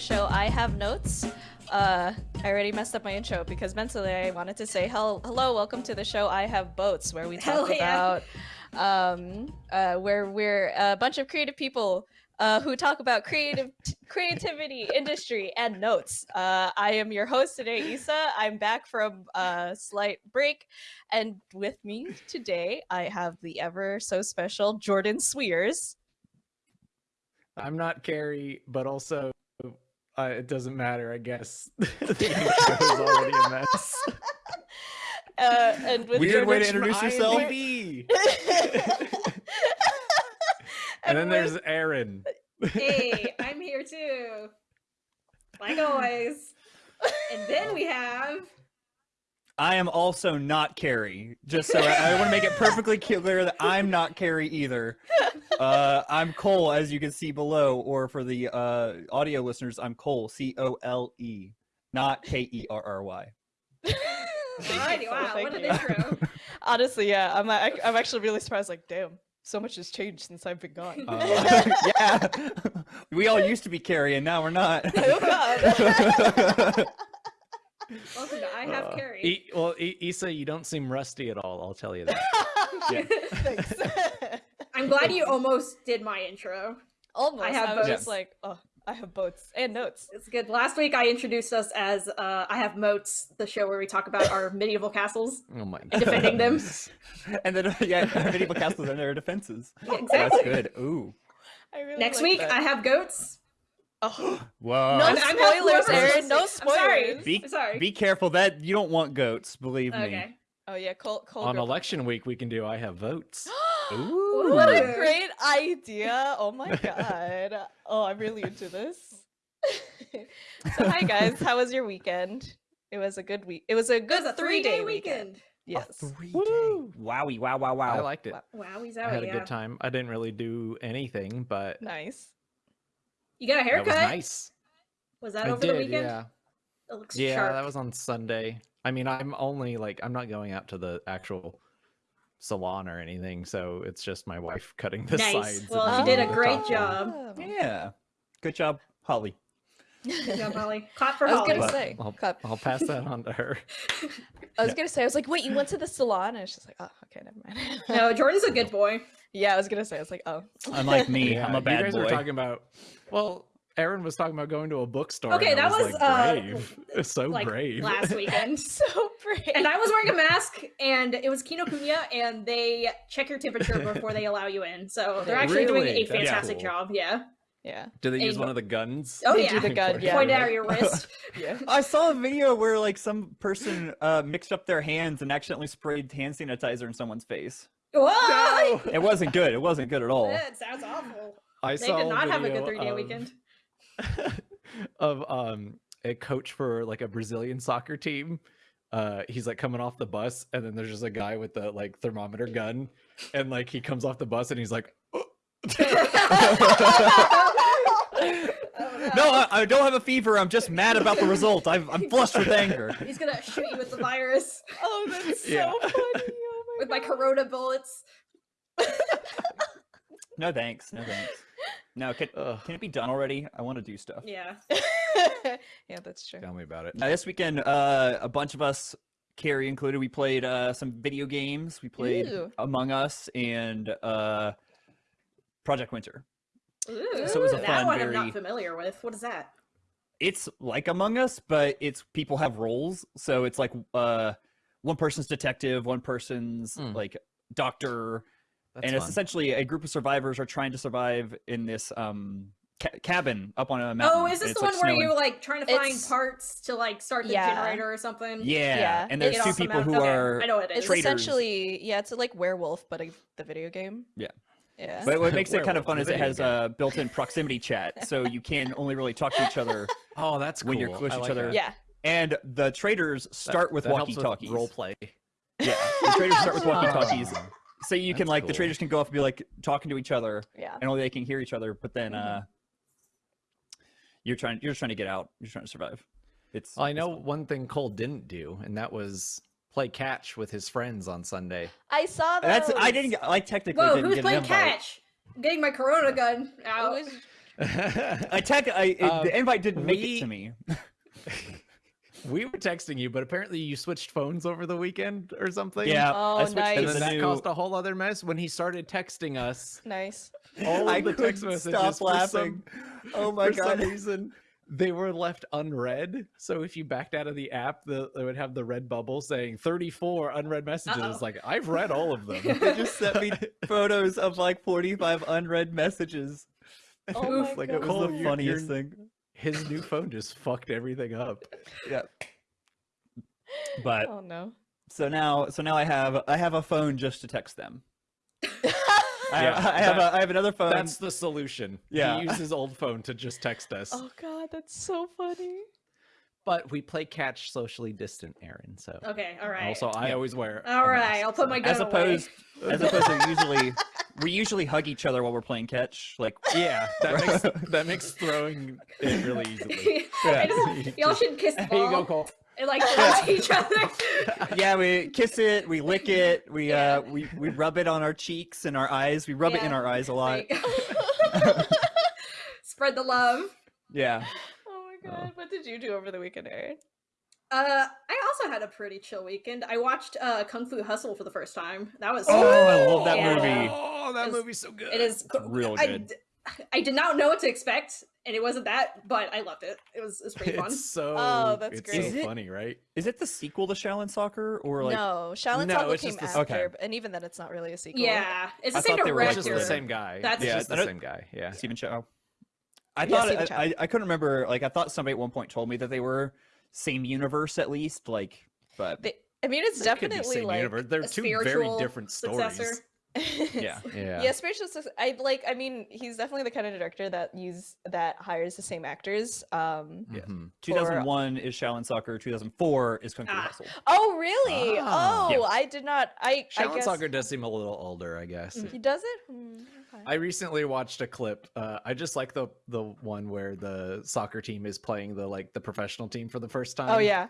welcome show. I have notes. Uh, I already messed up my intro because mentally I wanted to say hello, hello, welcome to the show. I have boats where we talk Hell yeah. about um, uh, where we're a bunch of creative people uh, who talk about creative creativity, industry, and notes. Uh, I am your host today, Issa. I'm back from a slight break, and with me today I have the ever so special Jordan Swears. I'm not Carrie, but also uh, it doesn't matter, I guess. the intro is already a mess. Uh, and with Weird way to introduce yourself. And and then with- there's Aaron. hey, I'm here too. Like always. And then we have I am also not Carrie. Just so I, I want to make it perfectly clear that I'm not Carrie either. Uh, I'm Cole, as you can see below, or for the uh, audio listeners, I'm Cole, C O L E, not K E R R Y. Alrighty, you, wow, thank what an intro. Honestly, yeah, I'm I, I'm actually really surprised. Like, damn, so much has changed since I've been gone. Uh, yeah, we all used to be Carrie, and now we're not. oh God. Welcome to I Have Uh, Carrie. E- well, e- Issa, you don't seem rusty at all. I'll tell you that. I'm glad you almost did my intro. Almost. I, have was boats. just like, oh, I have boats and notes. It's good. Last week I introduced us as uh, I Have Moats, the show where we talk about our medieval castles. Oh my And defending them. and then yeah, medieval castles and their defenses. Yeah, That's good. Ooh. I really Next like week that. I have goats. Oh, Whoa. no I'm- I'm spoilers, Aaron. listens. No I'm sorry. spoilers. Be, I'm sorry. be careful that you don't want goats, believe me. Okay. Oh yeah, Cole. Cole On election week, we can do I have votes. Ooh. What a great idea! Oh my god. Oh, I'm really into this. so hi guys, how was your weekend? It was a good week. It was a good was a three three-day day weekend. weekend. Yes. Three Woo. day. Wowie, wow, wow, wow. I liked it. Wow. Wowie I had a yeah. good time. I didn't really do anything, but Nice. You got a that haircut? was nice. Was that I over did, the weekend? yeah. It looks Yeah, sharp. that was on Sunday. I mean, I'm only like I'm not going out to the actual salon or anything, so it's just my wife cutting the Nice. sides. Well, she did a great top job. Oh, yeah. Good job, Holly. Good job, Holly. Clap for I was Holly. gonna say, I'll. I'll pass that on to her. I was Yeah. gonna say, I was like, wait, you went to the salon? And she's like, oh, okay, never mind. No, Jordan's a good boy. yeah, I was gonna say, I was like, oh. Unlike me, Yeah, I'm a bad boy. you guys boy. were talking about. Well, Aaron was talking about going to a bookstore. Okay, and I that was, like, uh, brave. It's so like brave. last weekend. so brave. And I was wearing a mask, and it was Kinokuniya, and they check your temperature before they allow you in. So they're actually doing a That's fantastic cool. job. Yeah. Yeah, Do they use And- one of the guns? Oh They yeah. do the gun, yeah. Point it at your wrist. yeah. I saw a video where like some person uh, mixed up their hands and accidentally sprayed hand sanitizer in someone's face. Whoa! It wasn't good. It wasn't good at all. That sounds awful. I They saw did not have a video good three day of- weekend. of um a coach for like a Brazilian soccer team. Uh, he's like coming off the bus, and then there's just a guy with the like thermometer gun, and like he comes off the bus and he's like, No, I, I don't have a fever. I'm just mad about the result. I've, I'm flushed with anger. He's gonna shoot you with the virus Oh, that's so Yeah. funny. Oh my with my corona bullets. No thanks. No thanks. No, can, can it be done already? I want to do stuff. Yeah. yeah, that's true. tell me about it. Now, this weekend, uh, a bunch of us, Carrie included, we played uh, some video games. We played Ooh. Among Us and uh, Project Winter. Ooh, So it was a that fun, one I'm very- not familiar with. What is that? It's like Among Us, but it's people have roles. So it's like uh, one person's detective, one person's Hmm. like doctor, That's and it's essentially a group of survivors are trying to survive in this um, ca- cabin up on a mountain. Oh, is this the like, one where snowing. you're like trying to find It's- parts to like start the Yeah. generator or something? Yeah, Yeah. and there's two off the people who mountain? Okay, are I know what it It's. Traitors. essentially, yeah, it's like werewolf, but a, the video game. Yeah. Yeah. But what makes it kind of fun is it has game. uh, built-in proximity chat, so you can only really talk to each other, oh, that's cool. when you're close I to each other. that. yeah. and the traders That- start with that helps walkie-talkies. role play. Yeah, the traders start with walkie-talkies, so you can That's like the traders can go off and be like talking to each other, Yeah. and only they can hear each other. But then Mhm. uh, you're trying you're trying to get out. You're trying to survive. It's Well, I know fun. one thing Cole didn't do, and that was play catch with his friends on Sunday. I saw that. That's I didn't get- I technically Whoa, didn't who's get playing an invite. catch? I'm getting my corona gun It out. was, I tech. I it, Um, the invite didn't make it to me. we were texting you, but apparently you switched phones over the weekend or something. Yeah, Oh, I switched nice. And then that new. caused a whole other mess when he started texting us. Nice. All of I the text couldn't messages stop for laughing. Some, oh my for god! some reason, they were left unread. So if you backed out of the app, the, it would have the red bubble saying 34 unread messages. Uh-oh. Like I've read all of them. They just sent me photos of like 45 unread messages. Oh Oof, my Like god. it was Cole, the funniest you're- thing. His new phone just fucked everything up. Yeah. But Oh no. so now, so now I have I have a phone just to text them. I, Yeah, have, I have that- a I have another phone. That's the solution. Yeah. He uses his old phone to just text us. oh god, that's so funny. But we play catch socially distant, Aaron. So Okay, all right. also I Yeah. always wear. a all right, mask, I'll put my gun as away. opposed as opposed to usually we usually hug each other while we're playing catch. Like Yeah, that makes that makes throwing it really easily. I just- y'all should kiss the Here you go, ball Cole. And like touch each other. yeah, we kiss it, we lick it, we Yeah. uh we, we rub it on our cheeks and our eyes. We rub it in our eyes a lot. Spread the love. Yeah. Oh my god. What did you do over the weekend, Aaron? Uh, I also had a pretty chill weekend. I watched uh, Kung Fu Hustle for the first time. That was Oh, I love that Yeah. movie. Oh, that It's- movie's so good. It is real I good. d- I did not know what to expect, and it wasn't that, but I loved it. It was, it was pretty fun. It's so. Oh, that's it's great. so it- funny, right? Is it the sequel to Shaolin Soccer or like no, Shaolin No, Soccer it's came just the- after, okay. but- and even then, it's not really a sequel. Yeah, it's the I same thought they were director. just the same guy. That's- it's Yeah, just I the same guy. Yeah. Stephen Chow? Oh. I Yeah, thought Stephen I, Chow. I I couldn't remember like I thought somebody at one point told me that they were same universe at least like but They, I mean, it's They could definitely same like universe. They're two very spiritual different successor. stories. Yeah. Yeah. yeah, spiritual. success- I like. I mean, he's definitely the kind of director that use that hires the same actors. Um. Yeah. Mhm. 2001 is Shaolin Soccer, 2004 is Kung Fu Ah. Hustle. Oh, really? Ah. Oh, Yeah. I did not. I. I Shaolin guess Soccer does seem a little older, I guess. Mhm. He does it. Hmm, okay. I recently watched a clip. Uh, I just like the the one where the soccer team is playing the like the professional team for the first time. oh yeah.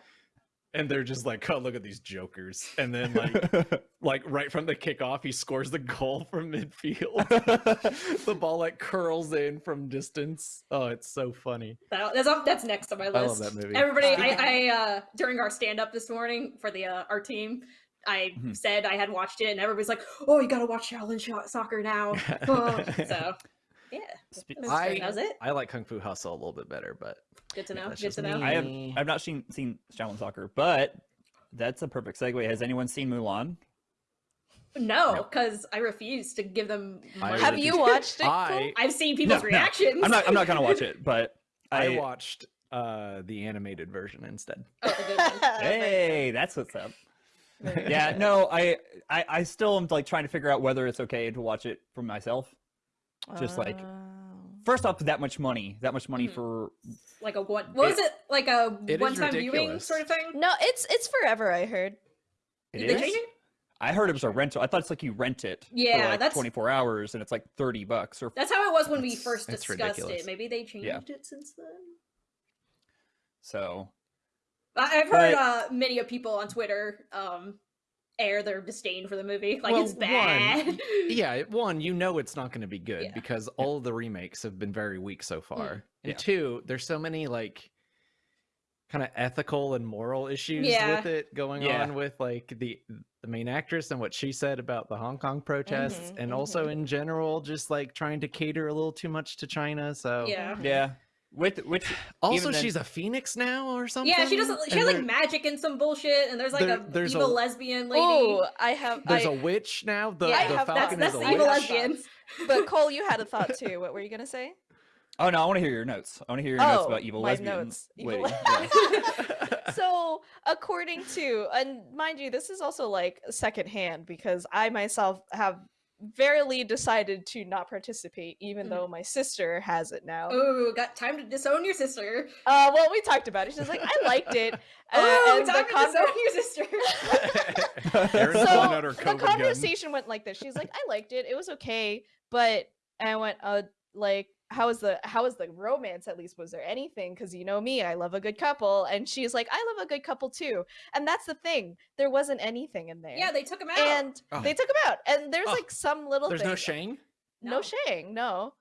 And they're just like, "Oh, look at these jokers!" And then like like right from the kickoff, he scores the goal from midfield. the ball like curls in from distance. Oh, it's so funny. That, that's up, that's next on my list. I love that movie. Everybody, I, I uh during our stand up this morning for the uh, our team, I Mm-hmm. Mhm. said I had watched it, and everybody's like, "Oh, you gotta watch Shaolin Soccer now." Oh, so yeah, I- that was it. I like Kung Fu Hustle a little bit better, but Good to know. that's Good just to know. me. I have. I've not seen seen Shaolin Soccer, but that's a perfect segue. Has anyone seen Mulan? No, No. because I refuse to give them. Money. Have you watched it? I I've seen people's no. reactions. I'm not I'm not gonna watch it, but I I, watched uh the animated version instead. Oh, the. Hey, that's what's up. Yeah, no, I, I I still am like trying to figure out whether it's okay to watch it for myself. Just like- Oh. First off, that much money, that much money Mhm. for like a one. What was it? Like a It is one-time viewing sort of thing. No, it's it's forever. I heard. it Did is? change it? I heard it was a rental. I thought it's like you rent it Yeah, for like that's- 24 hours and it's like 30 bucks or That's how it was when we first discussed ridiculous. it. Maybe they changed Yeah. it since then. so. I- I've heard But- uh, many of people on Twitter um, air their disdain for the movie. Like Well, it's bad. yeah, one, you know it's not going to be good Yeah. because all of the remakes have been very weak so far. And Yeah. two, there's so many like kind of ethical and moral issues Yeah. with it going Yeah. on with like the the main actress and what she said about the Hong Kong protests Mhm, and also mhm. in general just like trying to cater a little too much to China. So yeah. Yeah. With which Also, Even then- she's a phoenix now or something. Yeah, she doesn't. She And has like magic and some bullshit, and there's like There- a there's a- evil lesbian lady. Oh, I have. There's I, a witch now. The, Yeah, I the have- that's Falcon that's is the a evil witch. lesbian. but Cole, you had a thought too. What were you gonna say? Oh no, I want to hear your notes. I want to hear your notes Oh, about evil my lesbian notes. Evil lady. le- Yeah. so according to and mind you this is also like secondhand because i myself have verily decided to not participate even Mhm. though my sister has it now Oh, got time to disown your sister. uh well we talked about it she's like i liked it uh, oh, and time the to conver- disown your sister. So pulling out her the COVID gun. conversation went like this she's like i liked it it was okay but and i went uh like how is the how is the romance at least was there anything because you know me i love a good couple and she's like i love a good couple too and that's the thing there wasn't anything in there yeah, they took him out. and Oh. they took him out and there's Oh, like some little There's thing no Shang. no No. shang no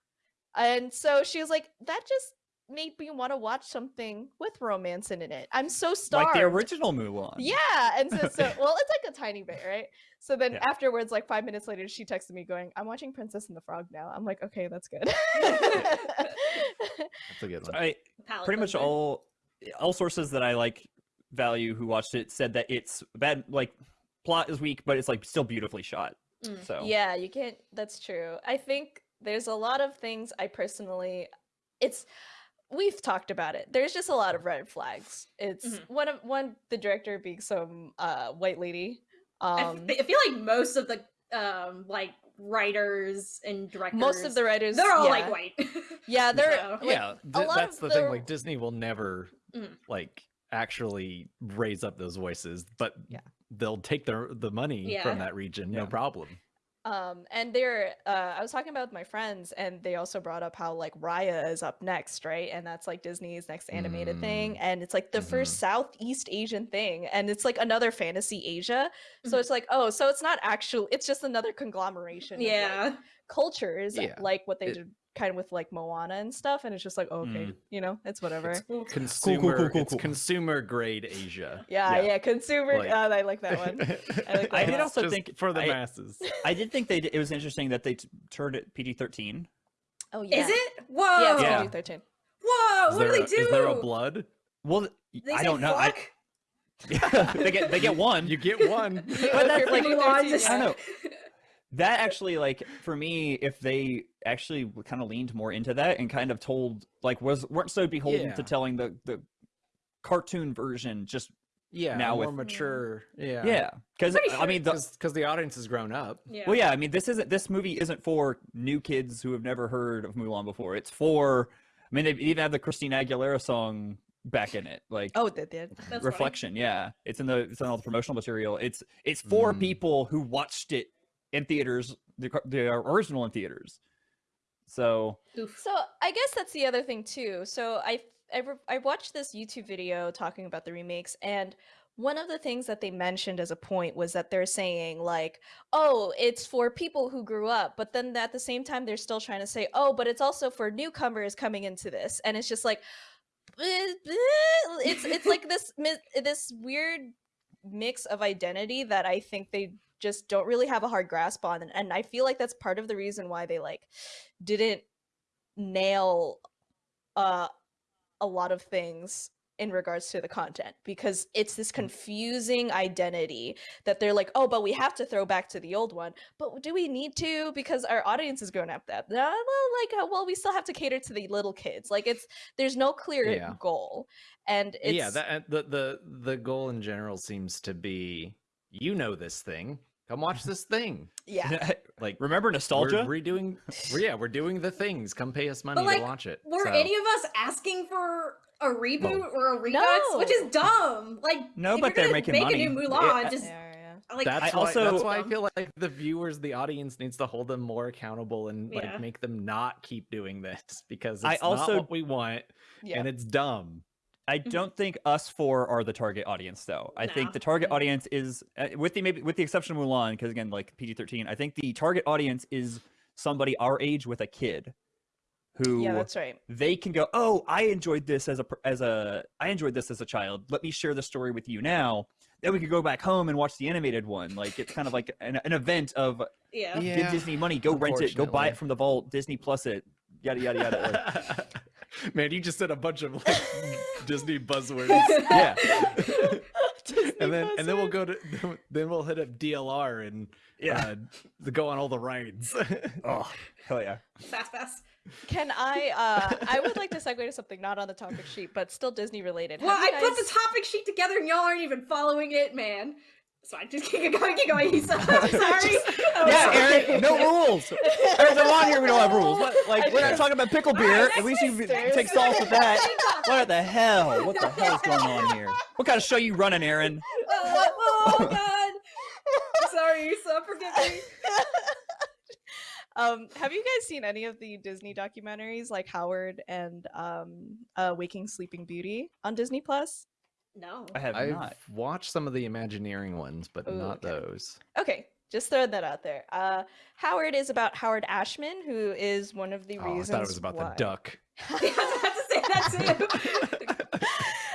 And so she was like, that just made me want to watch something with romance in it. I'm so starved. Like the original Mulan. Yeah, and so, so well, it's like a tiny bit, right? So then Yeah. afterwards, like five minutes later, she texted me going, "I'm watching Princess and the Frog now." I'm like, "Okay, that's good." That's a good one. I pretty much all all sources that I like value who watched it said that it's bad like plot is weak, but it's like still beautifully shot. Mm. So Yeah, you can't. That's true. I think there's a lot of things I personally. It's we've talked about it. There's just a lot of red flags. It's Mhm. one of one the director being some uh white lady. I, Um, f- I feel like most of the um like writers and directors most of the writers, they're all yeah. like white. Yeah, they're So- like, yeah, a th- lot that's of the thing. Like Disney will never Mm. like actually raise up those voices, but Yeah. they'll take their the money Yeah. from that region, no problem. Um, and they're uh, I was talking about with my friends, and they also brought up how like Raya is up next, right? And that's like Disney's next animated thing, and it's like the first Southeast Asian thing, and it's like another fantasy Asia. So Mhm. it's like, oh, so it's not actual; it's just another conglomeration. of, like, yeah. cultures, Yeah. like what they It- did kind of with like Moana and stuff, and it's just like, oh, okay, Mm. you know, it's whatever. It's Cool. consumer, cool, cool, it's consumer grade Asia. yeah, yeah, consumer. Like- uh, I like that one. I like I that did also Just think for the I- masses. I did think they did, it was interesting that they t- turned it PG thirteen. Oh yeah, Is it? Whoa. Yeah, it's Yeah. PG thirteen. Whoa. Is what there, do a- they do? is there a blood? Well, They I don't know. I, fuck? they get they get one. You get one. But that's like- Mulan just- I don't know. that actually like for me if they actually kind of leaned more into that and kind of told like was weren't so beholden Yeah. to telling the the cartoon version just yeah, Now more with- mature. Yeah, yeah because Pretty i mean because the audience has grown up. Yeah. well yeah i mean this isn't this movie isn't for new kids who have never heard of mulan before it's for i mean they even have the christina aguilera song back in it like Oh, they did. That's funny. reflection yeah it's in the it's in all the promotional material it's it's for Mm. people who watched it in theaters the, the original in theaters so Oof. So I guess that's the other thing too. So I I, re- I watched this YouTube video talking about the remakes, and one of the things that they mentioned as a point was that they're saying like, oh, it's for people who grew up, but then at the same time they're still trying to say, oh, but it's also for newcomers coming into this, and it's just like, it's it's like this this weird mix of identity that I think they just don't really have a hard grasp on and, and I feel like that's part of the reason why they like didn't nail uh a lot of things in regards to the content because it's this confusing identity that they're like oh but we have to throw back to the old one but do we need to because our audience is grown up that uh, well like uh, well we still have to cater to the little kids like it's there's no clear Yeah. goal and it's yeah, that the the the goal in general seems to be you know this thing. Come watch this thing. yeah Like remember nostalgia We're redoing. we're- yeah, we're doing the things. Come pay us money like, to watch it. Were So- any of us asking for a reboot No. or a redux? Which is dumb. Like No, but they're making make money. a new Yeah. Mulan, just Yeah, yeah. like That's I why, also- that's why I feel like the viewers, the audience needs to hold them more accountable and like make them not keep doing this because it's I not also- what we want yeah. and it's dumb. I don't think us four are the target audience, though. I No. think the target audience is, uh, with the maybe with the exception of Mulan, because again, like PG thirteen. I think the target audience is somebody our age with a kid, who yeah that's right they can go, oh, I enjoyed this as a as a I enjoyed this as a child. Let me share the story with you now. Then we could go back home and watch the animated one. Like it's kind of like an, an event of yeah. give Disney money, go rent it, go buy it from the vault, Disney Plus it, yada yada yada. Like, Man, you just said a bunch of like Disney buzzwords. yeah. and then and then we'll go to then we'll hit up DLR and Yeah. uh, go on all the rides. Oh hell yeah. Fast fast. Can I? Uh, I would like to segue to something not on the topic sheet, but still Disney related. Well, Have you I put the topic sheet together and y'all aren't even following it, man. So I just keep going, keep going. Issa. I'm sorry. I'm Yeah, sorry. Aaron, no rules. There's a on here we don't have rules. What, like we're not talking about pickle beer. Alright, At least you sisters. take sauce with that. What the hell? What the hell is going on here? What kind of show you running, Aaron? Oh, oh God. Sorry, Issa. Forgive me. um, have you guys seen any of the Disney documentaries like Howard and um, uh, Waking Sleeping Beauty on Disney Plus? No. I have I've not. watched some of the Imagineering ones, but Ooh, not okay. those. Okay, Just throwing that out there. Uh, Howard is about Howard Ashman, who is one of the Oh, I thought it was about why... the duck. Yeah, I was about to say that too.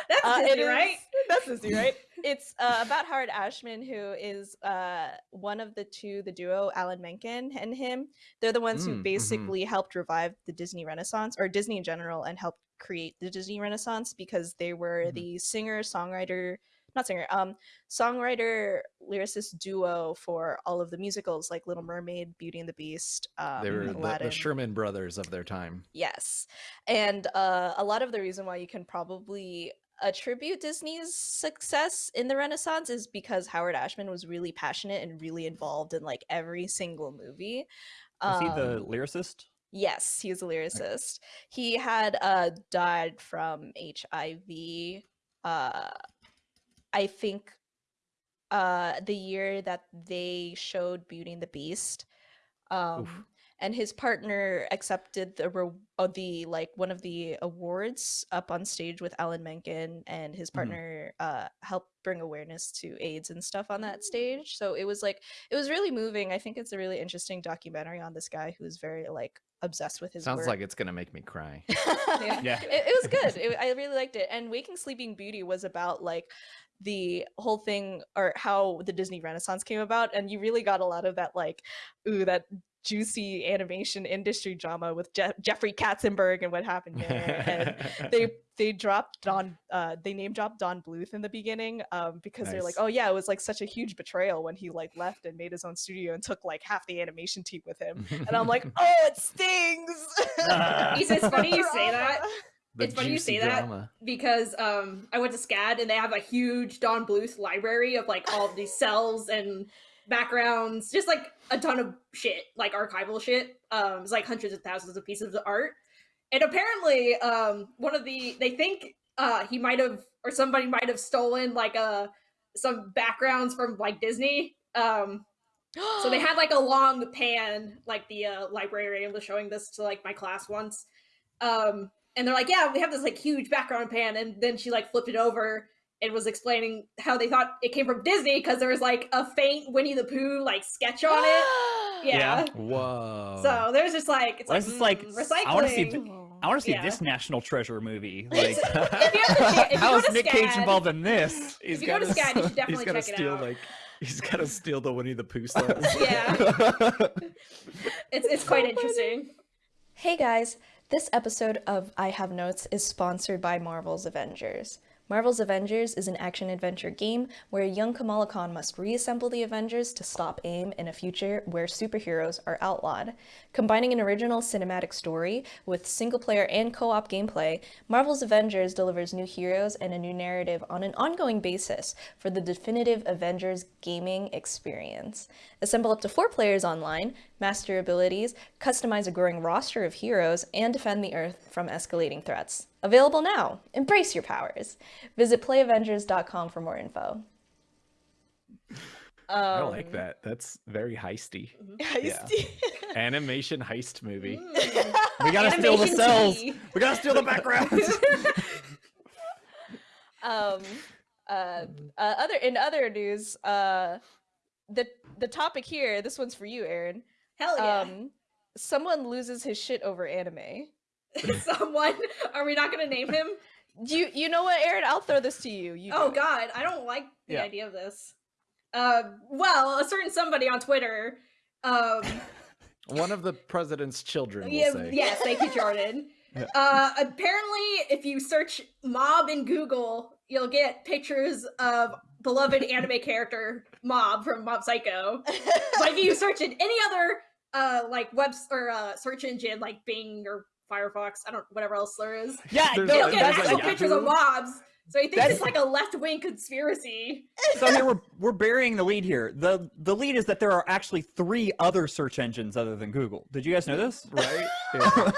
That's Uh, Disney, right? That's Disney, right? it's uh, about Howard Ashman, who is uh, one of the two, the duo, Alan Menken and him. They're the ones Mm, who mhm. basically helped revive the Disney Renaissance, or Disney in general, and helped create the Disney Renaissance because they were Mhm. the singer, songwriter, not singer, um, songwriter, lyricist duo for all of the musicals like Little Mermaid, Beauty and the Beast, um, they were the, the Sherman brothers of their time. Yes. And uh, a lot of the reason why you can probably attribute Disney's success in the Renaissance is because Howard Ashman was really passionate and really involved in like every single movie. Is he the Um, lyricist? Yes, he was a lyricist. He had uh died from HIV uh I think uh the year that they showed Beauty and the Beast. Um and his partner accepted the re- uh, the like one of the awards up on stage with Alan Menken and his Mhm. partner uh helped bring awareness to AIDS and stuff on that stage. So it was like it was really moving. I think it's a really interesting documentary on this guy who's very like obsessed with his Sounds work. like it's gonna make me cry. Yeah. Yeah. it, it was good. It, I really liked it. And Waking Sleeping Beauty was about like the whole thing or how the Disney Renaissance came about, and you really got a lot of that like, ooh, that juicy animation industry drama with Je- Jeffrey Katzenberg and what happened there. and they they dropped Don uh they name dropped Don Bluth in the beginning um because they're like oh yeah it was like such a huge betrayal when he like left and made his own studio and took like half the animation team with him and I'm like oh it stings. He says, "Funny you say that." The it's funny you juicy say that. because um I went to SCAD and they have a huge Don Bluth library of like all of these cells and backgrounds, just like a ton of shit, like archival shit. Um, it's like hundreds of thousands of pieces of art. And apparently, um, one of the they think uh he might have or somebody might have stolen like a some backgrounds from like Disney. Um, so they had like a long pan, like the uh, librarian was showing this to like my class once. Um, and they're like, yeah, we have this like huge background pan. And then she like flipped it over and was explaining how they thought it came from Disney because there was like a faint Winnie the Pooh like sketch on it. Yeah. Whoa. So there's just like, it's Well, like, this like- mm, recycling. I wanna see I want to see Yeah. this national treasure movie. Like, It's- if you have to check- if you how go is to Nick Cage involved in this? He's if you go to gotta SCAD, you should s- definitely he's gotta it steal out. like he's gotta steal the Winnie the Pooh stuff. yeah, it's, it's quite So funny. interesting. Hey guys, this episode of I Have Notes is sponsored by Marvel's Avengers. Marvel's Avengers is an action adventure game where a young Kamala Khan must reassemble the Avengers to stop AIM in a future where superheroes are outlawed. Combining an original cinematic story with single player and co op gameplay, Marvel's Avengers delivers new heroes and a new narrative on an ongoing basis for the definitive Avengers gaming experience. Assemble up to four players online, master abilities, customize a growing roster of heroes, and defend the Earth from escalating threats. Available now! Embrace your powers! Visit playavengers.com for more info. I like that. That's very heisty. Yeah. Animation heist movie. We gotta steal the cells. tea. We gotta steal the backgrounds. um uh, uh other in other news uh the the topic here this one's for you aaron Hell yeah. um someone loses his shit over anime Someone, are we not going to name him? you you know what aaron i'll throw this to you you Oh. God, I don't like the Yeah. idea of this. Uh, well, a certain somebody on Twitter. Um, One of the president's children, we'll yeah, say. yes, thank you, Jordan. Yeah. Uh, apparently, if you search mob in Google, you'll get pictures of beloved anime character Mob from Mob Psycho. but if you search in any other uh like webs or uh search engine like Bing or Firefox, I don't whatever else there is, yeah, There's no, you'll a- get there's that's a actual like, Yahoo. pictures of mobs. So he thinks That's- it's like a left wing conspiracy. so here we're we're burying the lead here. The the lead is that there are actually three other search engines other than Google. Did you guys know this? Right? Yeah.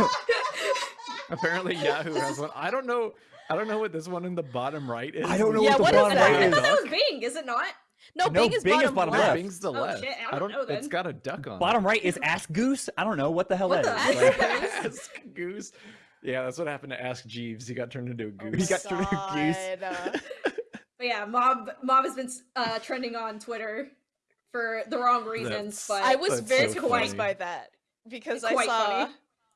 Apparently Yahoo has one. I don't know. I don't know what this one in the bottom right is. I don't know Yeah, what what the is bottom that? right I thought that was Bing, is it not? no, No, bing is Bing is bottom, bottom left. left. Bing's the Oh, left. shit, I I don't don't. know It's then. got a duck on. Bottom right is Ask Goose. I don't know what the hell What that the is. heck? Ask Goose. Yeah, that's what happened to Ask Jeeves. He got turned into a Oh goose. He got turned into a goose. But yeah, mob mob has been uh, trending on Twitter for the wrong reasons, That's- but I was very so confused funny. by that because It's I quite saw funny.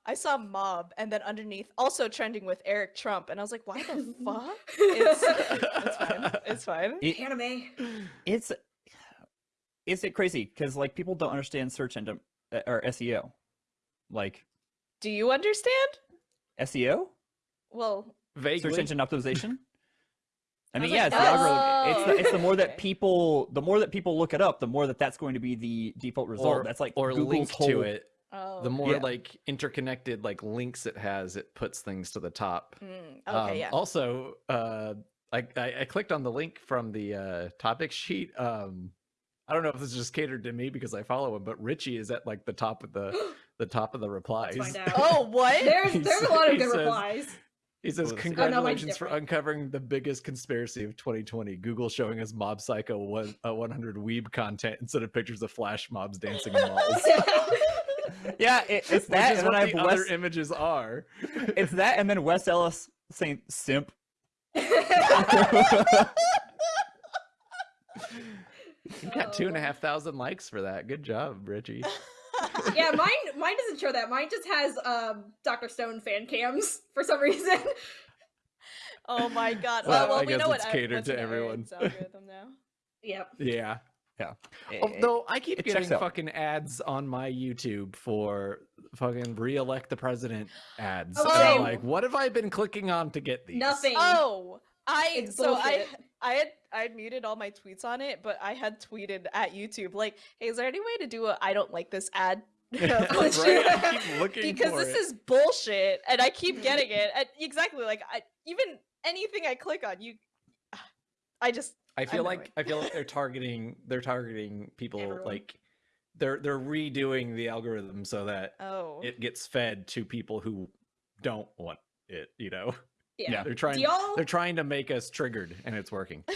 I saw mob and then underneath also trending with Eric Trump and I was like, why the fuck? It's it's fine. It's fine. It- anime. it's is it crazy because like people don't understand search engine uh, or SEO, like Do you understand? SEO, Well, Vaguely. search engine optimization. I I mean, was yeah, like, it's the. It's the, it's the more Oh, that people, the more that people look it up, the more that that's going to be the default result. or, that's like or Google's link whole, to it. Oh, The more Yeah. like interconnected like links it has, it puts things to the top. mm, okay, Um, yeah. Also, uh, I, I I clicked on the link from the uh, topic sheet. Um, I don't know if this is just catered to me because I follow him, but Richie is at like the top of the the top of the replies. Let's find out. Oh, what? There's He there's a lot of he good says- replies. He says, Oh, that's- Oh, no, mine's "Congratulations for uncovering the biggest conspiracy of 2020. Google showing us Mob Psycho one, uh, 100 weeb content instead of pictures of flash mobs dancing in malls." Yeah, it, it's Which that, is and then what I the have other images are. It's that, and then Wes Ellis saying "simp." You got two and a half thousand likes for that. Good job, Richie. yeah, mine mine doesn't show that. Mine just has um Dr. Stone fan cams for some reason. Oh my god. Well, Well, well I we guess know it's what catered what's to everyone. Aaron's algorithm now. yep. Yeah. Yeah. Although I keep it getting checks out. fucking ads on my YouTube for fucking re-elect the president ads. Oh, And I'm oh! like, what have I been clicking on to get these? Nothing. Oh, I It's so I bullshit. I had I had muted all my tweets on it, but I had tweeted at YouTube like, "Hey, is there any way to do a I don't like this ad?" right? I keep looking because this it. is bullshit, and I keep getting it. And exactly like I even anything I click on, you, I just I feel annoying. like I feel like they're targeting they're targeting people Everyone. like they're they're redoing the algorithm so that oh it gets fed to people who don't want it, you know. Yeah. Yeah. They're trying they're trying to make us triggered and it's working.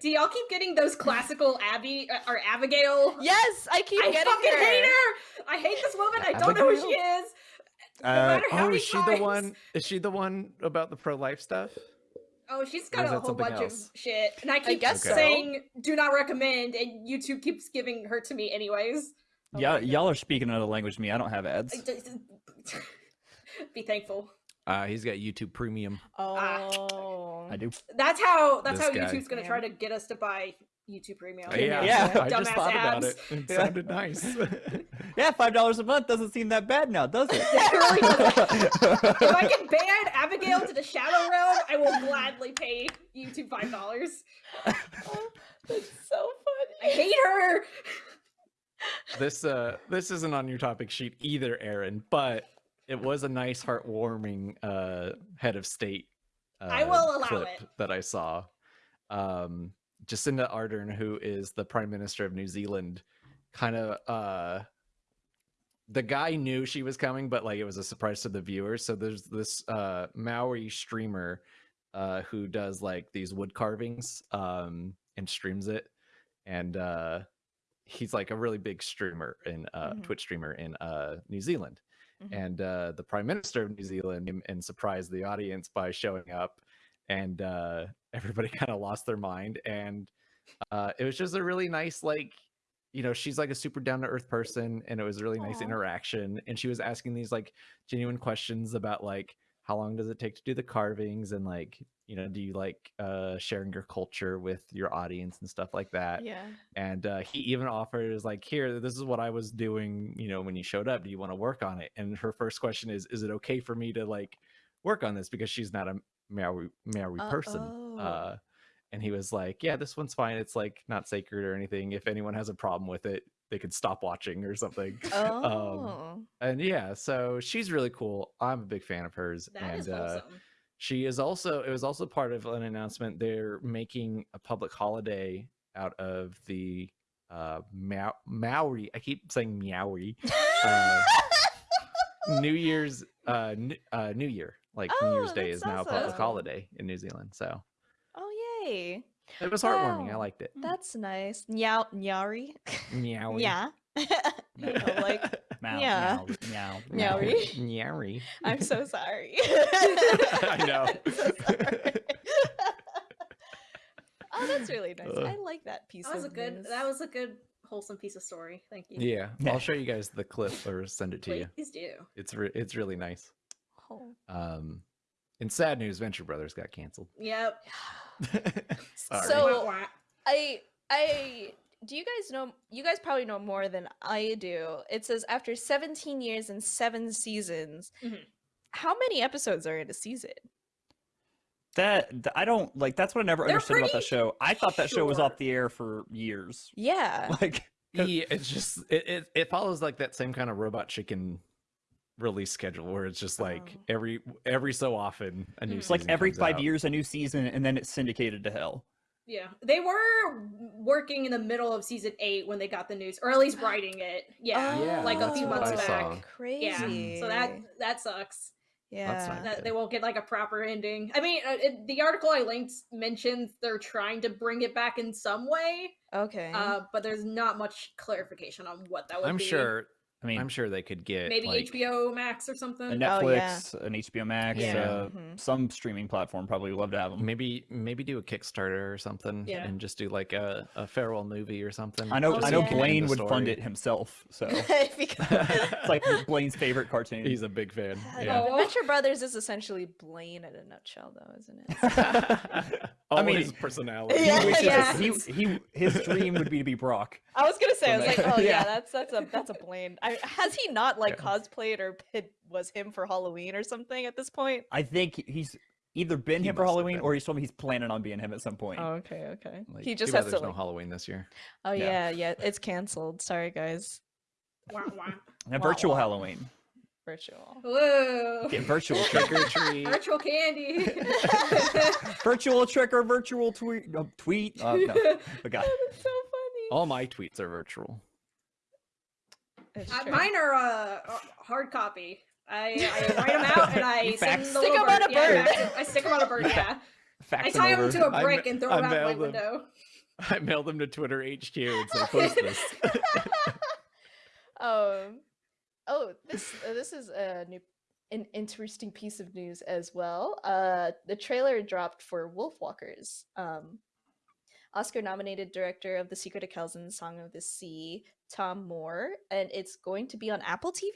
do, y'all keep getting those Classically Abby uh, or Abigail? yes, I keep I getting fucking her. hate her. I hate this woman. I don't know who she is. No Uh, Oh, is she the one is she the one about the pro life stuff? Oh, she's got a whole bunch else? of shit, and I keep guess so. saying "do not recommend," and YouTube keeps giving her to me anyways. Oh y'all, y'all are speaking another language to me. I don't have ads. Be thankful. Uh he's got YouTube premium. Oh, I do. That's how. That's This how guy. YouTube's gonna try to get us to buy YouTube Premium. Uh, yeah, Yeah. I just Dumbass thought about it. It sounded nice. Yeah, five dollars a month doesn't seem that bad now, does it? It really doesn't. if I can ban Abigail to the Shadow Realm, I will gladly pay YouTube five dollars. that's so funny. I hate her. this uh this isn't on your topic sheet either, Aaron, but it was a nice heartwarming uh head of state uh, I will allow clip it. that I saw. Um Jacinda Ardern, who is the Prime Minister of New Zealand, kind of uh the guy knew she was coming, but like it was a surprise to the viewers. So there's this uh Maori streamer uh who does like these wood carvings um and streams it. And uh he's like a really big streamer in uh Mhm. Twitch streamer in uh New Zealand. Mhm. And uh the Prime Minister of New Zealand came and surprised the audience by showing up and uh everybody kind of lost their mind and uh it was just a really nice like you know she's like a super down to earth person and it was a really nice Aw. interaction and she was asking these like genuine questions about like how long does it take to do the carvings and like you know do you like uh sharing your culture with your audience and stuff like that Yeah. and uh, he even offered is like here this is what i was doing you know when you showed up do you want to work on it and her first question is is it okay for me to like work on this because she's not a maori maori Uh, person oh. uh and he was like yeah this one's fine it's like not sacred or anything if anyone has a problem with it they could stop watching or something Oh. and yeah so she's really cool i'm a big fan of hers That and is uh she is also it was also part of an announcement they're making a public holiday out of the uh Mau- maori i keep saying meowie uh, new year's uh, n- uh new year like new year's Oh, day is now a awesome. public holiday in new zealand so yay. it was heartwarming i liked it That's nice. Meow nyari. meowie Yeah. Know, like Meow, Yeah. meow, meow. Meowie. meowie I'm so sorry. I know. I'm so sorry. Oh, that's really nice. Uh, I like that piece That was a good. news. That was a good wholesome piece of story. Thank you. Yeah, Yeah. I'll show you guys the clip or send it to you. Please do. It's re- it's really nice. Oh. Um, in sad news, Venture Brothers got canceled. Yep. Sorry. So- Wah, wah. I I do you guys know you guys probably know more than I do. It says after 17 years and 7 seasons. Mhm. How many episodes are in a season? That I don't like. That's what I never They're understood about that show. I thought that show was off the air for years. Yeah. Like, 'Cause- yeah, it's just it, it it follows like that same kind of robot chicken release schedule where it's just like Oh. every every so often a new Mhm. it's like every comes five out. years a new season, and then it's syndicated to hell. Yeah, they were working in the middle of season eight when they got the news, or at least writing it. Yeah, Yeah, like a few what months back. Crazy. Yeah, so that that sucks. yeah. not That they won't get like a proper ending. I mean, uh, it, the article I linked mentions they're trying to bring it back in some way, Okay. uh, but there's not much clarification on what that would I'm be. sure I mean, I'm sure they could get maybe like, HBO Max or something. a Oh, yeah. Netflix, an HBO Max, Yeah. uh, Mhm. some streaming platform probably would love to have them. maybe maybe do a Kickstarter or something Yeah. and just do like a, a farewell movie or something. I know. Oh, I know yeah. Blaine would fund it himself. So Because- it's like Blaine's favorite cartoon. He's a big fan. Yeah. Oh. Venture Brothers is essentially Blaine in a nutshell, though, isn't it? All I mean, his personality. Yeah, wishes yeah. he, he his dream would be to be Brock. I was gonna say, I was like, oh yeah, Yeah. that's that's a that's a Blaine. I, has he not like Yeah. cosplayed or it was him for Halloween or something at this point? I think he's either been He him for Halloween or he's told me he's planning on being him at some point. Oh, okay, okay. Like, he just bad has to. there's no Halloween this year. oh Yeah. yeah, yeah, it's canceled. Sorry, guys. Wah, wah. and wah, virtual wah. Halloween. Virtual. Whoa! Get virtual Trick trick. or treat. Virtual candy. virtual trick or virtual tweet. No, tweet. Uh, no, but God. Oh, that's so funny. All my tweets are virtual. It's Uh, mine are uh, uh, hard copy. I, I write them out and I send the Stick little 'em on a bird. fax- I stick them on a bird. Yeah, I tie them them to a over. I brick and throw I them out my them. window. I mail them to Twitter HQ and said, post this. Um. Oh, this uh, this is a new, an interesting piece of news as well. Uh, the trailer dropped for Wolfwalkers. Um, Oscar-nominated director of The Secret of Kells and Song of the Sea, Tomm Moore, and it's going to be on Apple TV.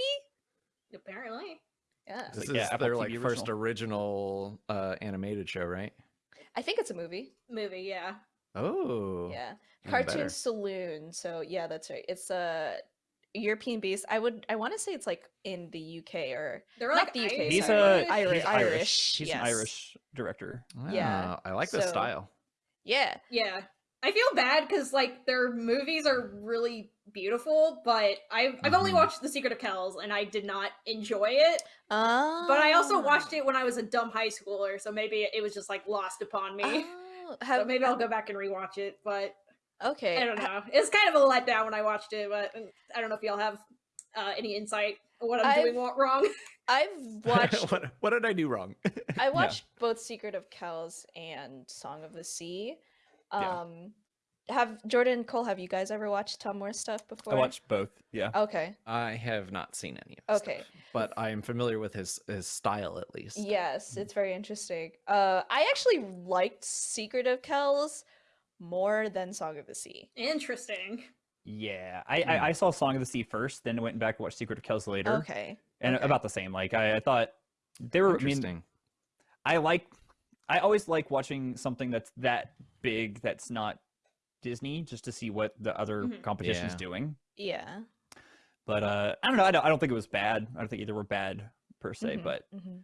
Apparently, Yeah, this like, yeah, is Apple their like TV first original uh, animated show, right? I think it's a movie. movie. Yeah, Oh. Yeah, Cartoon better. Saloon. So yeah, that's right. It's a European based. I would I want to say it's like in the UK or they're Not like the UK, He's sorry. a Irish- he's Irish, He's an. Irish director. Yeah, Ah, I like the so- style. Yeah. Yeah. I feel bad because like their movies are really beautiful, but I've I've only Mhm. watched The Secret of Kells and I did not enjoy it. Uh, But I also watched it when I was a dumb high schooler, so maybe it was just like lost upon me. Oh, so have, maybe I'll go back and rewatch it, but Okay. I don't know. It's kind of a letdown when I watched it, but uh, I don't know if y'all have uh, any insight on what I'm doing I've- wa- wrong. I've watched what, what did I do wrong? I watched both Secret of Kells and Song of the Sea. Yeah. Um have Jordan Cole, have you guys ever watched Tomm Moore stuff before? I watched both. Yeah. Okay. I have not seen any of his Okay. stuff, but I am familiar with his his style at least. Yes, it's very interesting. Uh I actually liked Secret of Kells more than Song of the Sea. Interesting. Yeah. I, Hmm. I I saw Song of the Sea first, then went back and watched Secret of Kells later, Okay. and okay. about the same. Like I, I thought they were. I mean, Interesting. I like. I always like watching something that's that big that's not Disney, just to see what the other Mhm. competition's Yeah. doing. Yeah. But uh, I don't know. I don't, I don't think it was bad. I don't think either were bad per se, Mhm, but mhm.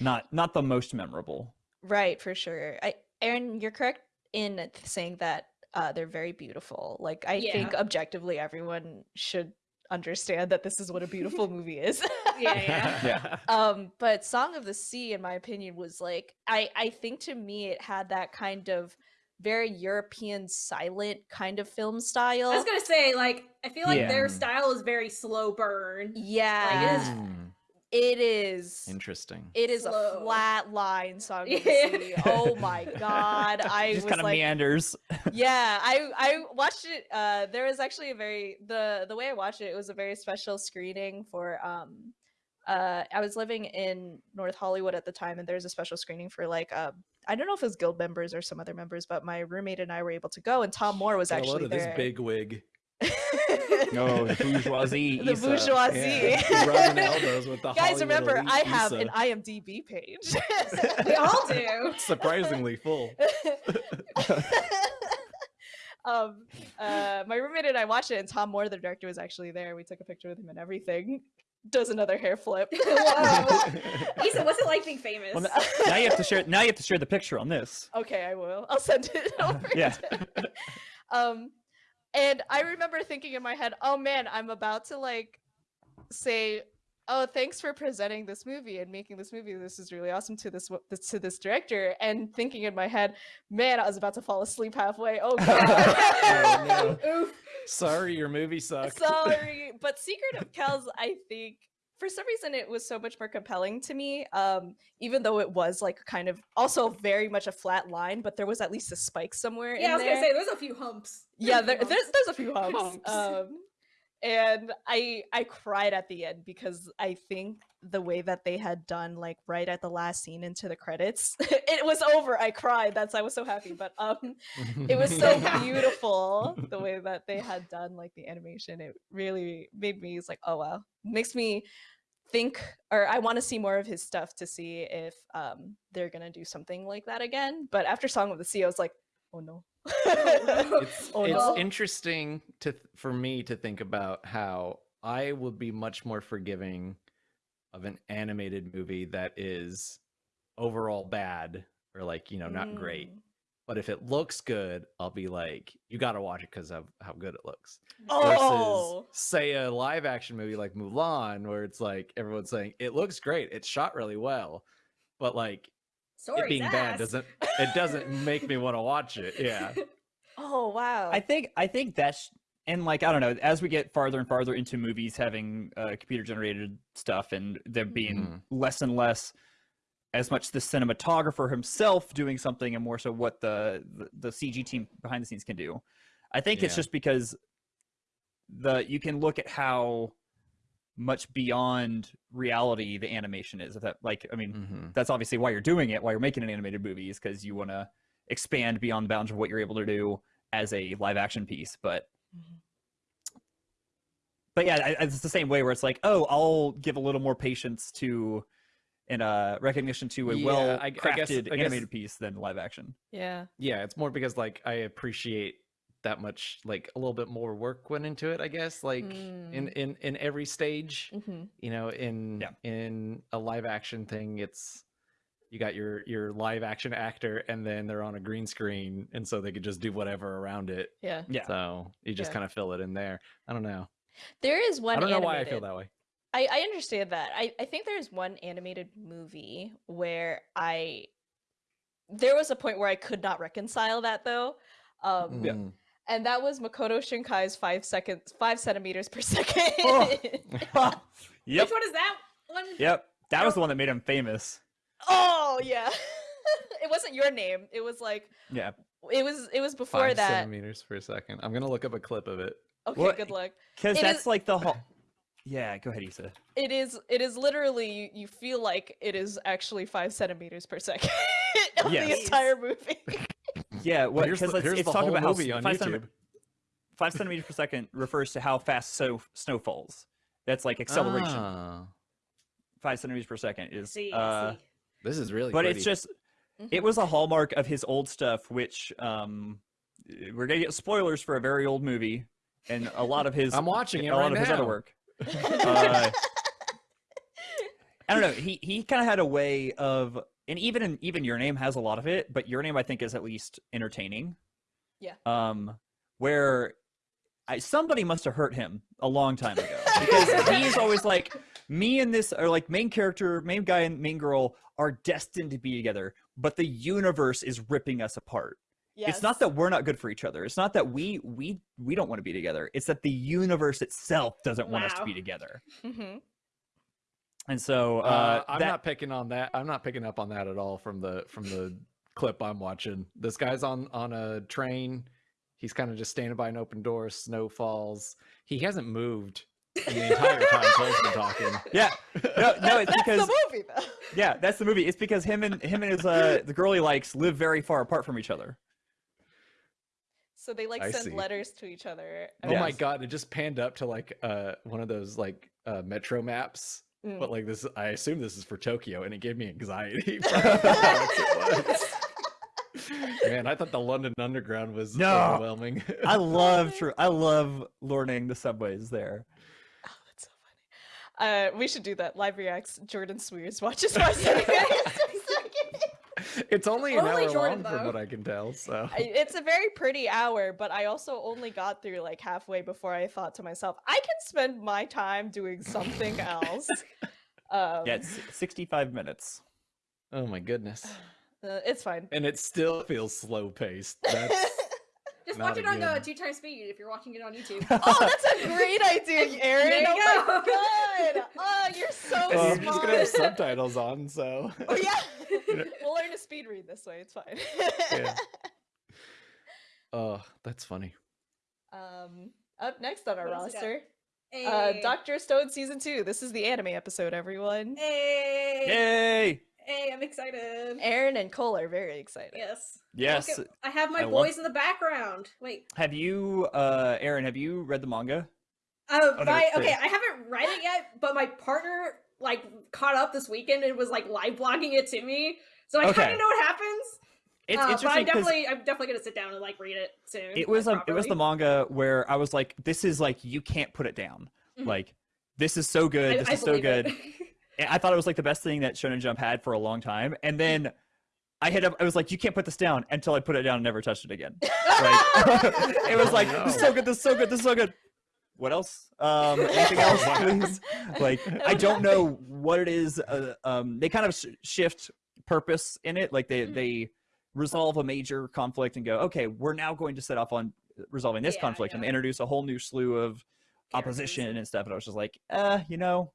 not not the most memorable. Right, for sure. I Aaron, you're correct in saying that uh, they're very beautiful. Like I Yeah. think objectively everyone should understand that this is what a beautiful movie is. Yeah, yeah. Yeah. um but Song of the Sea in my opinion was like I I think to me it had that kind of very European silent kind of film style. I was gonna say, like, I feel like Yeah. their style is very slow burn. yeah. is- Mm, it is interesting. it is a flat line Song of the Yeah. Sea. Oh my god. I just was kind of like meanders. yeah i i watched it uh there was actually a very the the way i watched it it was a very special screening for um uh, I was living in North Hollywood at the time, and there's a special screening for like uh, I don't know if it was guild members or some other members, but my roommate and I were able to go, and Tomm Moore was Got a actually of there. this big wig. No, the bourgeoisie. the Issa. bourgeoisie. Yeah, rubbing elbows with the Guys, Hollywood remember elite I have Issa. an IMDb page. we all do. surprisingly full. um, uh, my roommate and I watched it, and Tomm Moore, the director, was actually there. We took a picture with him and everything. Does another hair flip. Whoa. Issa, what's it like being famous? Well, now you have to share. Now you have to share the picture on this. okay, I will. I'll send it over. Yeah. to- um, and I remember thinking in my head, "Oh man, I'm about to like say." Oh, thanks for presenting this movie and making this movie. This is really awesome to this to this director. And thinking in my head, man, I was about to fall asleep halfway. Oh god. Oh, no. Sorry, your movie sucks. Sorry, but Secret of Kells, I think for some reason it was so much more compelling to me. Um, even though it was like kind of also very much a flat line, but there was at least a spike somewhere. Yeah, I was there. gonna say there's a few humps. yeah, There's a there, few there's humps. there's a few humps. Humps. Um, and I I cried at the end because I think the way that they had done like right at the last scene into the credits, it was over. I cried. That's I was so happy. But um, it was so beautiful the way that they had done like the animation it really made me it's like oh wow makes me think or i want to see more of his stuff to see if um they're gonna do something like that again but after song of the sea i was like oh no it's Oh, it's interesting to for me to think about how I would be much more forgiving of an animated movie that is overall bad or like you know not great. Mm. But if it looks good, I'll be like, you got to watch it because of how good it looks. oh Versus, say, a live action movie like Mulan, where it's like everyone's saying it looks great, it's shot really well, but like Story's it being bad doesn't it doesn't make me want to watch it. Yeah. oh wow I think I think that's and like I don't know as we get farther and farther into movies having uh, computer generated stuff and them being less and less as much the cinematographer himself doing something and more so what the the, the CG team behind the scenes can do. I think it's just because the you can look at how much beyond reality the animation is. If that like I mean Mhm. that's obviously why you're doing it, why you're making an animated movie is because you want to expand beyond the bounds of what you're able to do as a live action piece. But Mhm. but yeah, I- it's the same way where it's like, oh, I'll give a little more patience to and uh recognition to a Yeah, well I- I guess- crafted I guess- animated piece than live action. yeah yeah it's more because like i appreciate that much like a little bit more work went into it i guess like in Mm. in in every stage hmm you know in Yeah. in a live action thing it's you got your your live action actor and then they're on a green screen and so they could just do whatever around it yeah Yeah. so you just Yeah. kind of fill it in there i don't know there is one i don't know why i feel that way I, I understand that. I, I think there's one animated movie where I there was a point where I could not reconcile that though. Um Yeah. And that was Makoto Shinkai's five seconds five centimeters per second. Oh. yep. Which one is that one? Yep. That was the one that made him famous. oh yeah. it wasn't your name. It was like Yeah. it was it was before Five that. centimeters per second i'm gonna look up a clip of it Okay, Well, good luck. Because that's is- like the whole. Yeah, go ahead, Issa. It is it is literally you, you feel like it is actually five centimeters per second of Yes. the entire movie. Yeah, what? here's Because the, it's, here's it's the talking whole about how movie s- on five, youtube five centimeters per second refers to how fast so snow falls. That's like acceleration. Ah, Five centimeters per second I is. see, uh, I see. this is really but pretty. it's just Mhm. it was a hallmark of his old stuff, which um, we're gonna get spoilers for a very old movie, and a lot of his i'm watching it a lot right of his other work. Uh, I don't know. He he kind of had a way of, and even in, even your name has a lot of it, but your name I think is at least entertaining. Yeah. Um, where I somebody must have hurt him a long time ago because he's always like me and this are like main character, main guy and main girl are destined to be together, but the universe is ripping us apart. It's not that we're not good for each other. It's not that we we we don't want to be together. It's that the universe itself doesn't want us to be together. Mhm. And so uh, Uh, I'm that, not picking on that. I'm not picking up on that at all from the from the clip I'm watching. This guy's on on a train. He's kind of just standing by an open door. Snow falls. He hasn't moved the entire time Cole's been talking. Yeah. No, no, it's That's because the movie, though. yeah, that's the movie. It's because him and him and his uh the girl he likes live very far apart from each other. So they like I send see. letters to each other. Oh my god! It just panned up to like uh one of those like uh metro maps. Mm. But like this, I assume this is for Tokyo, and it gave me anxiety. for how far it was. Man, I thought the London Underground was No. overwhelming. I love true. I love learning the subways there. Oh, that's so funny. Uh, we should do that. Live reacts. Jordan Cwierz watches my second. It's only an Only hour Jordan, long, from what I can tell. So It's a very pretty hour, but I also only got through like halfway before I thought to myself, I can spend my time doing something else. Um, Yeah, it's 65 minutes. oh my goodness, uh, it's fine. and it still feels slow paced. That's Just Not watch it on uh, two times speed if you're watching it on YouTube. oh, that's a great idea, Aaron. There you oh my go. god. Oh, you're so and smart. I'm just gonna have subtitles on. So Oh yeah. we'll learn to speed read this way. It's fine. Yeah. oh, that's funny. Um, up next on our What else we got? roster, Hey. uh, Doctor Stone season two. This is the anime episode, everyone. Hey. Yay! Hey, I'm excited. Aaron and Cole are very excited. Yes. Yes. At- I have my I love- boys in the background. Wait. Have you, uh, Aaron? Have you read the manga? Oh, no, my, it's okay, I haven't read it yet, but my partner like caught up this weekend and was like live blogging it to me. So I Okay. kind of know what happens. It's uh, but I'm interesting definitely, I'm definitely gonna sit down and like read it soon. it was like, um, it was the manga where I was like, this is like you can't put it down. Mhm. Like this is so good. I- this I is so good. I thought it was like the best thing that Shonen Jump had for a long time. And then I hit up, I was like, you can't put this down until I put it down and never touched it again. Like, it was like, this is so good, this is so good, this is so good. What else? Um, anything else, please? Like, I don't know what it is. Uh, um, they kind of sh- shift purpose in it. Like they, they resolve a major conflict and go, okay, we're now going to set off on resolving this Yeah, conflict and yeah. introduce a whole new slew of opposition and- and stuff. And I was just like, uh, you know,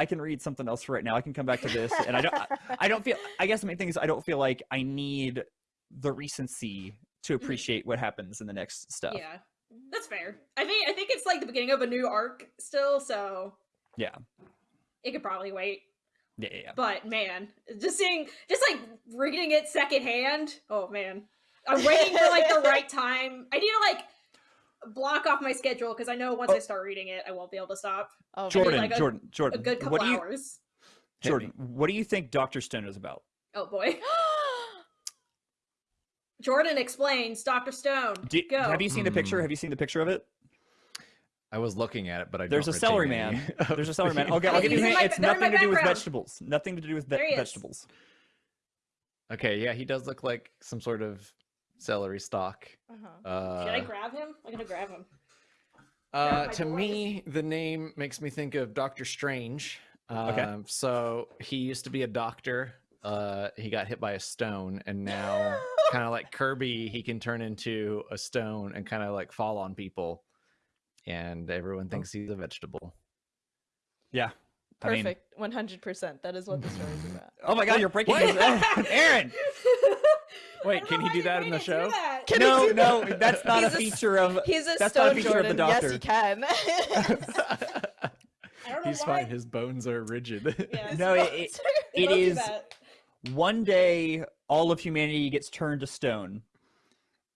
I can read something else for right now. I can come back to this, and I don't. I, don't feel. I guess the main thing is I don't feel like I need the recency to mm-hmm. appreciate what happens in the next stuff. Yeah, that's fair. I mean, I think it's like the beginning of a new arc still, so Yeah. it could probably wait. Yeah, yeah, yeah. But man, just seeing, just like reading it secondhand. Oh man, I'm waiting for like the right time. I need to like block off my schedule because I know once Oh. I start reading it, I won't be able to stop. Oh. Jordan, like a- Jordan, A good couple what do you, hours. Jordan? What do you think Doctor Stone is about? Oh boy, Jordan explains. Doctor Stone. Do, Go. have you seen the picture? Hmm. Have you seen the picture of it? I was looking at it, but I There's a don't celery retain any man. There's a celery man. Okay, I'll, give you a hint. It's they're in my nothing to do with vegetables. Nothing to do with ve- There he is. vegetables. Okay, yeah, he does look like some sort of celery stalk. Uh-huh. Uh, Should I grab him? I'm gonna grab him. Uh, to boys. me, the name makes me think of Doctor Strange. Okay. Um, So he used to be a doctor. Uh, he got hit by a stone, and now, kind of like Kirby, he can turn into a stone and kind of like fall on people, and everyone thinks he's a vegetable. Yeah. Perfect. One hundred percent. That is what the story is about. oh my God, you're breaking his Aaron. Wait, can he do that in the show? that. Can he no, do no, that? that's not a He's a s- feature of. He's a That's not a stone feature of the Jordan. Yes, doctor. he can. I don't know he's why. fine. His bones are rigid. Yeah. No, it, it, They it both do is- that. one day all of humanity gets turned to stone,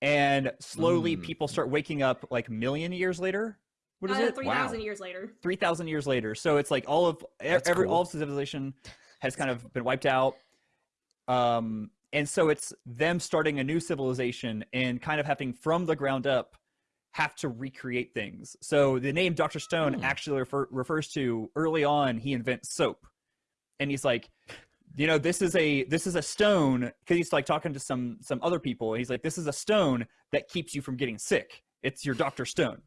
and slowly Mm. people start waking up like million years later. What is Uh, it? Three thousand years later. Three thousand years later. So it's like all of e- That's every all of civilization has kind of been wiped out. Um, and so it's them starting a new civilization and kind of having from the ground up have to recreate things. So the name Dr. Stone Hmm. actually refer, refers to early on he invents soap. And he's like, you know, this is a this is a stone because he's like talking to some some other people. And he's like, this is a stone that keeps you from getting sick. It's your Dr. Stone.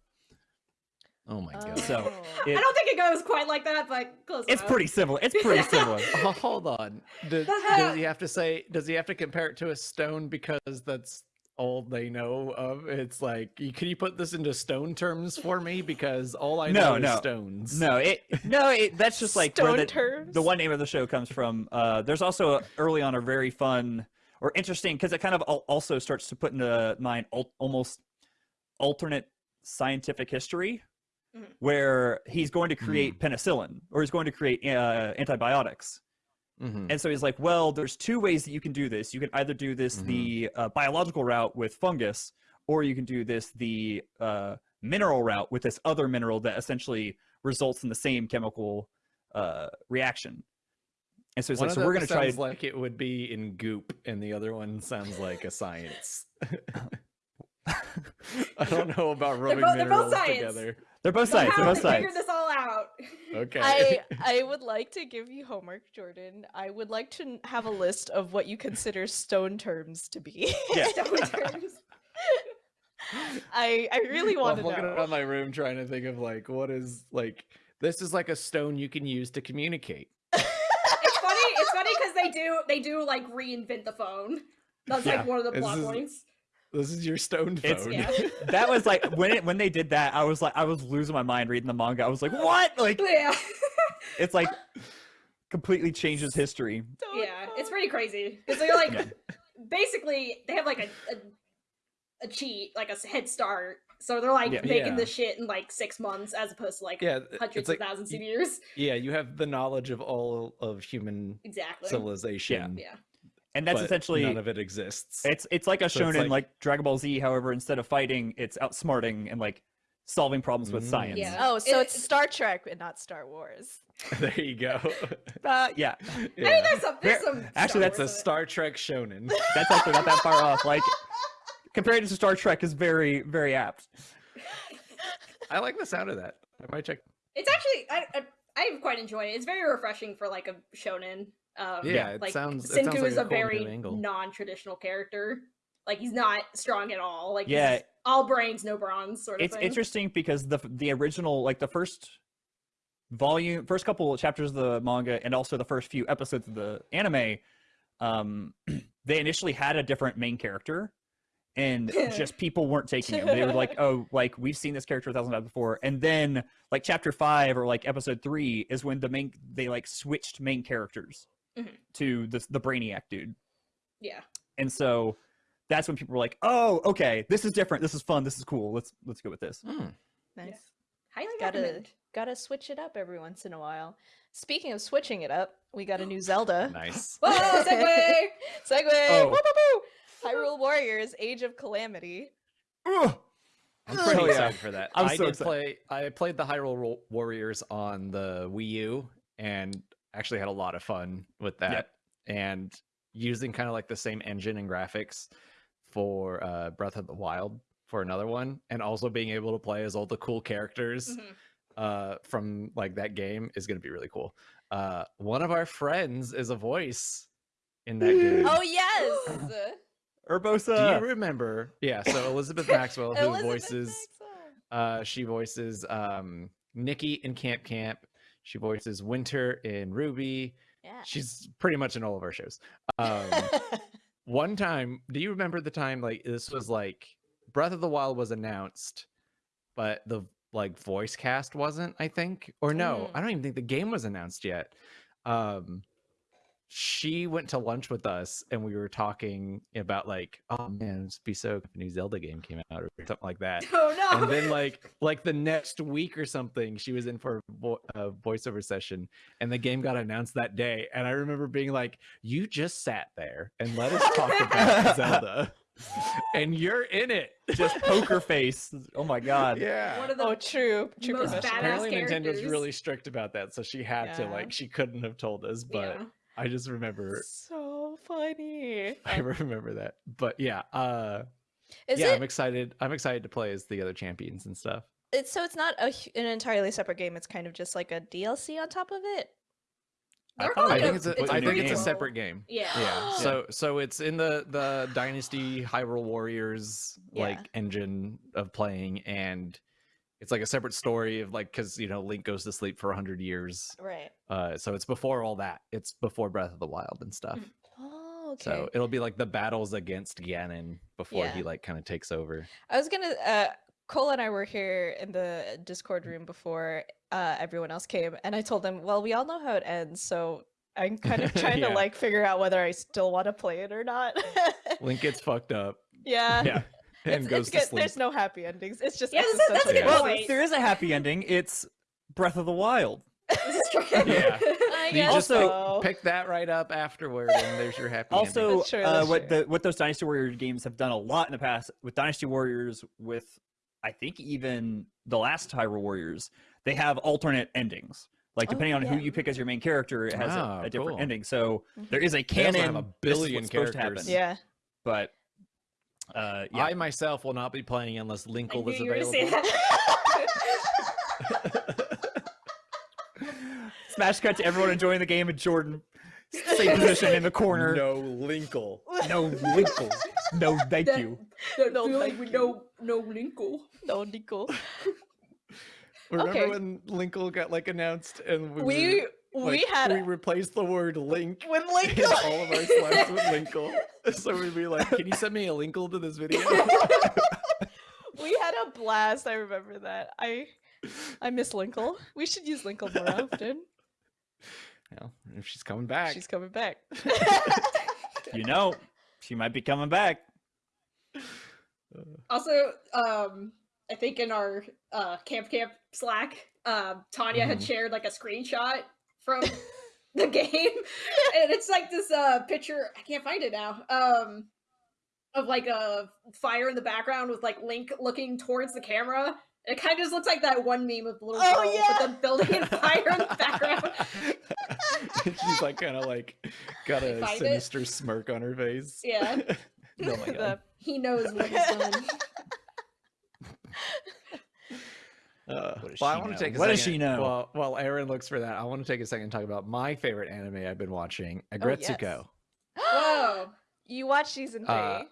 Oh my god. So, Oh. It- I don't think it goes quite like that, but close It's enough. pretty similar. It's pretty similar. Oh, hold on. Does, does he have to say? Does he have to compare it to a stone because that's all they know of? It's like, can you put this into stone terms for me? Because all I No, know no. is stones. No, it no, it that's just like where Stone the, terms? the one name of the show comes from. Uh, there's also a, early on a very fun or interesting because it kind of also starts to put into mind al- almost alternate scientific history. Mhm. where he's going to create penicillin or he's going to create uh, antibiotics. Mhm. And so he's like, well, there's two ways that you can do this. You can either do this the uh, biological route with fungus, or you can do this the uh, mineral route with this other mineral that essentially results in the same chemical uh, reaction. And so he's One like, so we're going to try. sounds like it would be in goop, and the other one sounds like a science. I don't know about rubbing both- they're both minerals science. together. They're both sides. They're Somehow both they sides. figured this all out. Okay. I I would like to give you homework, Jordan. I would like to have a list of what you consider stone terms to be. Yeah. Stone terms. I I really Well, want I'm to looking know. around my room trying to think of like what is like this is like a stone you can use to communicate. it's funny. It's funny because they do they do like reinvent the phone. That's Yeah. like one of the This plot is- points. This is your stone It's- phone. Yeah. that was like when it when they did that, I was like, I was losing my mind reading the manga. I was like, what? Like, Yeah. it's like completely changes history. Stone yeah. It's pretty crazy because they're like Yeah. basically they have like a, a a cheat like a head start. So they're like Yeah. making Yeah. this shit in like six months as opposed to like yeah, hundreds like of thousands of years. yeah, you have the knowledge of all of human Exactly. civilization. yeah. And that's essentially none of it exists. It's it's like a So it's shonen like- like... Dragon Ball Z. However, instead of fighting, it's outsmarting and like solving problems with Mm. science. Yeah. Oh, so It- it's Star Trek and not Star Wars. there you go. Uh, yeah, I mean, there's some, there's some. actually, Star That's a Wars in it. Star Trek shonen. that's actually not that far off. Like compared to Star Trek, is very very apt. I like the sound of that. I might check. It's actually I, I I quite enjoy it. It's very refreshing for like a shonen. Um, Yeah, it like sounds- it Senku sounds like is a a, very non-traditional character. Like he's not strong at all. Like Yeah. all brains, no bronze sort of It's thing. interesting because the the original like the first volume, first couple of chapters of the manga, and also the first few episodes of the anime, um, they initially had a different main character. And just people weren't taking him. They were like, "Oh, like we've seen this character a thousand times before." And then, like chapter five or like episode three is when the main they like switched main characters Mhm. to the the Brainiac dude. yeah. And so that's when people were like, "Oh, okay, this is different. This is fun. This is cool. Let's let's go with this." Hmm. Nice. Highly Gotta recommend. gotta switch it up every once in a while. Speaking of switching it up, we got a new Zelda. Nice. Whoa, Segway. segway. Oh. Woo, woo, woo. Hyrule Warriors: Age of Calamity. Ugh. I'm Oh, pretty yeah. excited for that. I'm I so did excited. play. I played the Hyrule Ro- Warriors on the Wii U, and actually had a lot of fun with that. And using kind of like the same engine and graphics for uh, Breath of the Wild for another one, and also being able to play as all the cool characters Mhm. uh, from like that game is going to be really cool. Uh, one of our friends is a voice in that game. Oh yes, Urbosa. Do you remember? Yeah, so Elizabeth Maxwell, who Elizabeth voices Maxwell. uh, she voices um, Nikki in Camp Camp. She voices Winter in RWBY. Yeah. She's pretty much in all of our shows. Um, one time, do you remember the time like this was like Breath of the Wild was announced, but the like voice cast wasn't, I think. Or no, Mm. I don't even think the game was announced yet. Um she went to lunch with us and we were talking about like, oh man, it'd be so if a new Zelda game came out or something like that Oh no! and then like like the next week or something she was in for a vo- a voiceover session and the game got announced that day and i remember being like you just sat there and let us talk about zelda and you're in it Just poker face. Oh my god. yeah One of the oh, true, true most professional. badass apparently nintendo's characters. really strict about that so she had to like she couldn't have told us but yeah. I just remember So funny. i remember that but yeah uh Is yeah it? i'm excited i'm excited to play as the other champions and stuff It's so it's not a, an entirely separate game. It's kind of just like a DLC on top of it. They're I think a- it's a, it's I a think it's a separate game. Yeah. Yeah. So so it's in the the Dynasty Hyrule Warriors like Yeah. engine of playing, and it's like a separate story of like because you know Link goes to sleep for hundred years. Right. Uh, so it's before all that. It's before Breath of the Wild and stuff. Oh, okay. So it'll be like the battles against Ganon before he like kind of takes over. I was gonna. Uh, Cole and I were here in the Discord room before uh, everyone else came, and I told them, "Well, we all know how it ends, so I'm kind of trying Yeah. to like figure out whether I still want to play it or not." Link gets fucked up. yeah. Yeah. and It's- goes it's to good. sleep. There's no happy endings. It's just Yeah, that's- that's a good Yeah. Well, crisis. point. there is a happy ending. It's Breath of the Wild. This is true. Yeah. I You guess just so. pick, pick that right up afterward, and there's your happy ending. Also, That's true, uh, what true. the what those Dynasty Warriors games have done a lot in the past with Dynasty Warriors, with I think even the last Hyrule Warriors, they have alternate endings. Like Oh, depending on who you pick as your main character, it has a- Ah, a, different cool. ending. So Mhm. there is a They canon. have a billion what's supposed to happen. characters. Yeah. But uh, yeah, I myself will not be playing unless I Linkle is you say available. that. smash cut to everyone enjoying the game and Jordan same position in the corner. No Linkle. no Winkle. No, thank That- you. that No, feeling thank you. no no Linkle. No, Nico. Remember Okay. when Linkle got like announced and we We were, we like, had we replaced the word link when in Linkle. all of our slides with Linkle. So we'd be like, "Can you send me a Linkle to this video?" we had a blast. I remember that. I I miss Linkle. We should use Linkle more often. Well, if she's coming back, She's coming back. You know, she might be coming back. Also, um, I think in our uh, Camp Camp Slack, um, Tanya had Mhm. shared like a screenshot from the game, and it's like this uh picture. I can't find it now. Um, of like a fire in the background with like Link looking towards the camera. It kind of just looks like that one meme of the little Oh, girl yeah. with the building and fire in the background. she's like kind of like got a Find it? sinister smirk on her face. Yeah, Oh my god. He knows what he's done. Uh, What does well, I she want know? to take a What second. does she know? Well, while Aaron looks for that, I want to take a second and talk about my favorite anime I've been watching, Oh, Aggretsuko. Whoa. You watched season three. Uh,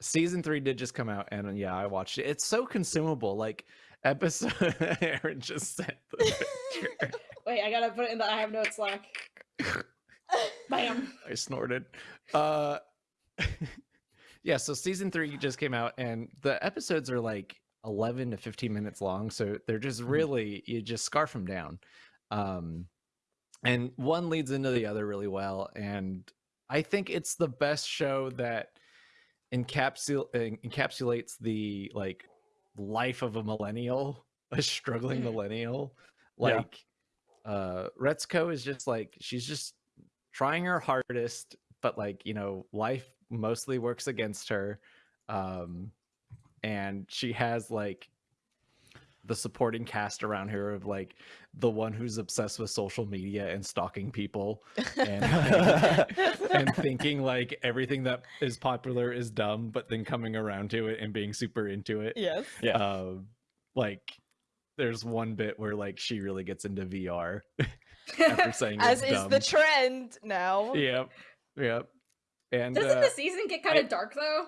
Season three did just come out, and yeah, I watched it. It's so consumable. Like episode, Aaron just sent the picture. Wait, I gotta put it in the I have notes Slack. Bam. I snorted. Uh, yeah, so season three just came out, and the episodes are like 11 to 15 minutes long. So they're just Mhm. really, you just scarf them down. Um, and one leads into the other really well. And I think it's the best show that encapsul- encapsulates the like life of a millennial, a struggling Mm. millennial. Yeah. Like, uh, Retsuko is just like, she's just trying her hardest, but like, you know, life mostly works against her. Um, and she has like the supporting cast around her of like the one who's obsessed with social media and stalking people and and thinking like everything that is popular is dumb, but then coming around to it and being super into it. yes. Yeah. Um, like there's one bit where like she really gets into VR after saying As it's is dumb. the trend now. Yep. Yep. And Doesn't uh, the season get kind of dark though?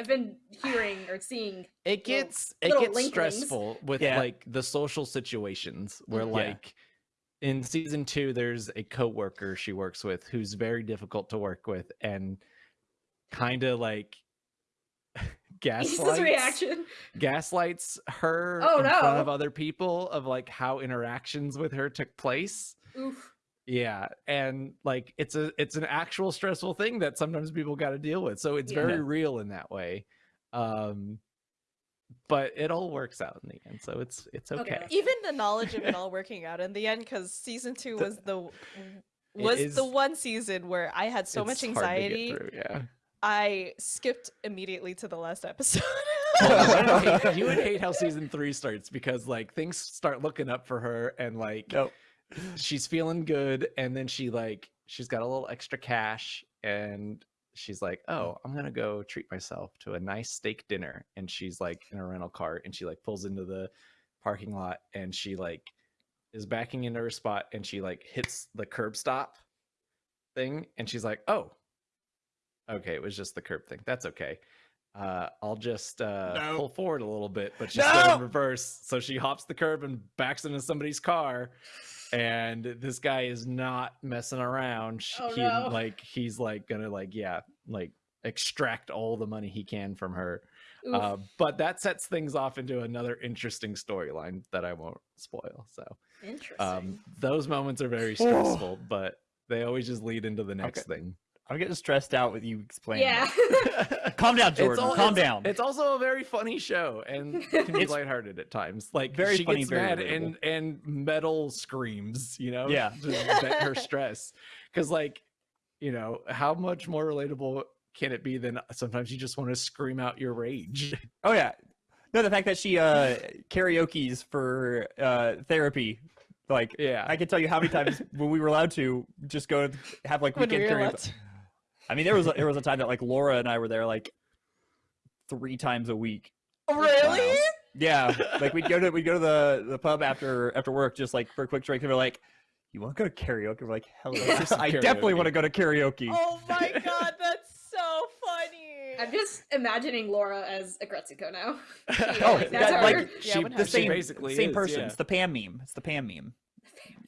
I've been hearing or seeing. it little- gets it gets linklings. stressful with Yeah. like the social situations where. Yeah. like in season two there's a coworker she works with who's very difficult to work with and kind of like Issa's gaslights reaction. gaslights her Oh, in front of other people of like how interactions with her took place Oof. Yeah and like it's a it's an actual stressful thing that sometimes people got to deal with so it's Yeah. very real in that way um but it all works out in the end so it's it's Okay, okay, Even the knowledge of it all working out in the end, because season two was the It was the one season where I had so much It's hard to get anxiety. through, yeah I skipped immediately to the last episode. Well, you, would hate, you would hate how season three starts because like things start looking up for her and like Nope. She's feeling good and then she like she's got a little extra cash and she's like oh i'm gonna go treat myself to a nice steak dinner and she's like in a rental car and she like pulls into the parking lot and she like is backing into her spot and she like hits the curb stop thing and she's like oh okay it was just the curb thing that's okay. Uh i'll just uh No. pull forward a little bit but she's still in reverse so she hops the curb and backs into somebody's car and this guy is not messing around Oh, he no. like he's like gonna like yeah like extract all the money he can from her uh, but that sets things off into another interesting storyline that i won't spoil so Interesting. um those moments are very stressful but they always just lead into the next thing I'm getting stressed out with you explaining. Yeah. Calm down, Jordan. al- Calm it's- down. It's also a very funny show and can be lighthearted at times. Like very she funny, gets very mad relatable. and and metal screams, you know, Yeah. to vent her stress. Because like, you know, how much more relatable can it be than sometimes you just want to scream out your rage? Oh yeah. No, the fact that she uh karaoke's for uh therapy. Like Yeah. I can tell you how many times when we were allowed to just go and have like we weekend karaoke. Allowed to- I mean, there was a, there was a time that like Laura and I were there like three times a week. Oh, really? Yeah, like we'd go to we'd go to the the pub after after work just like for a quick drink and we're like, you want to go to karaoke? We're like, hell yeah, I definitely want to go to karaoke. Oh my god, that's so funny. I'm just imagining Laura as a Gretsuko now. Oh, Like, that- that's her. like, she, what the happened? she same basically same is, person. yeah. It's the Pam meme. It's the Pam meme.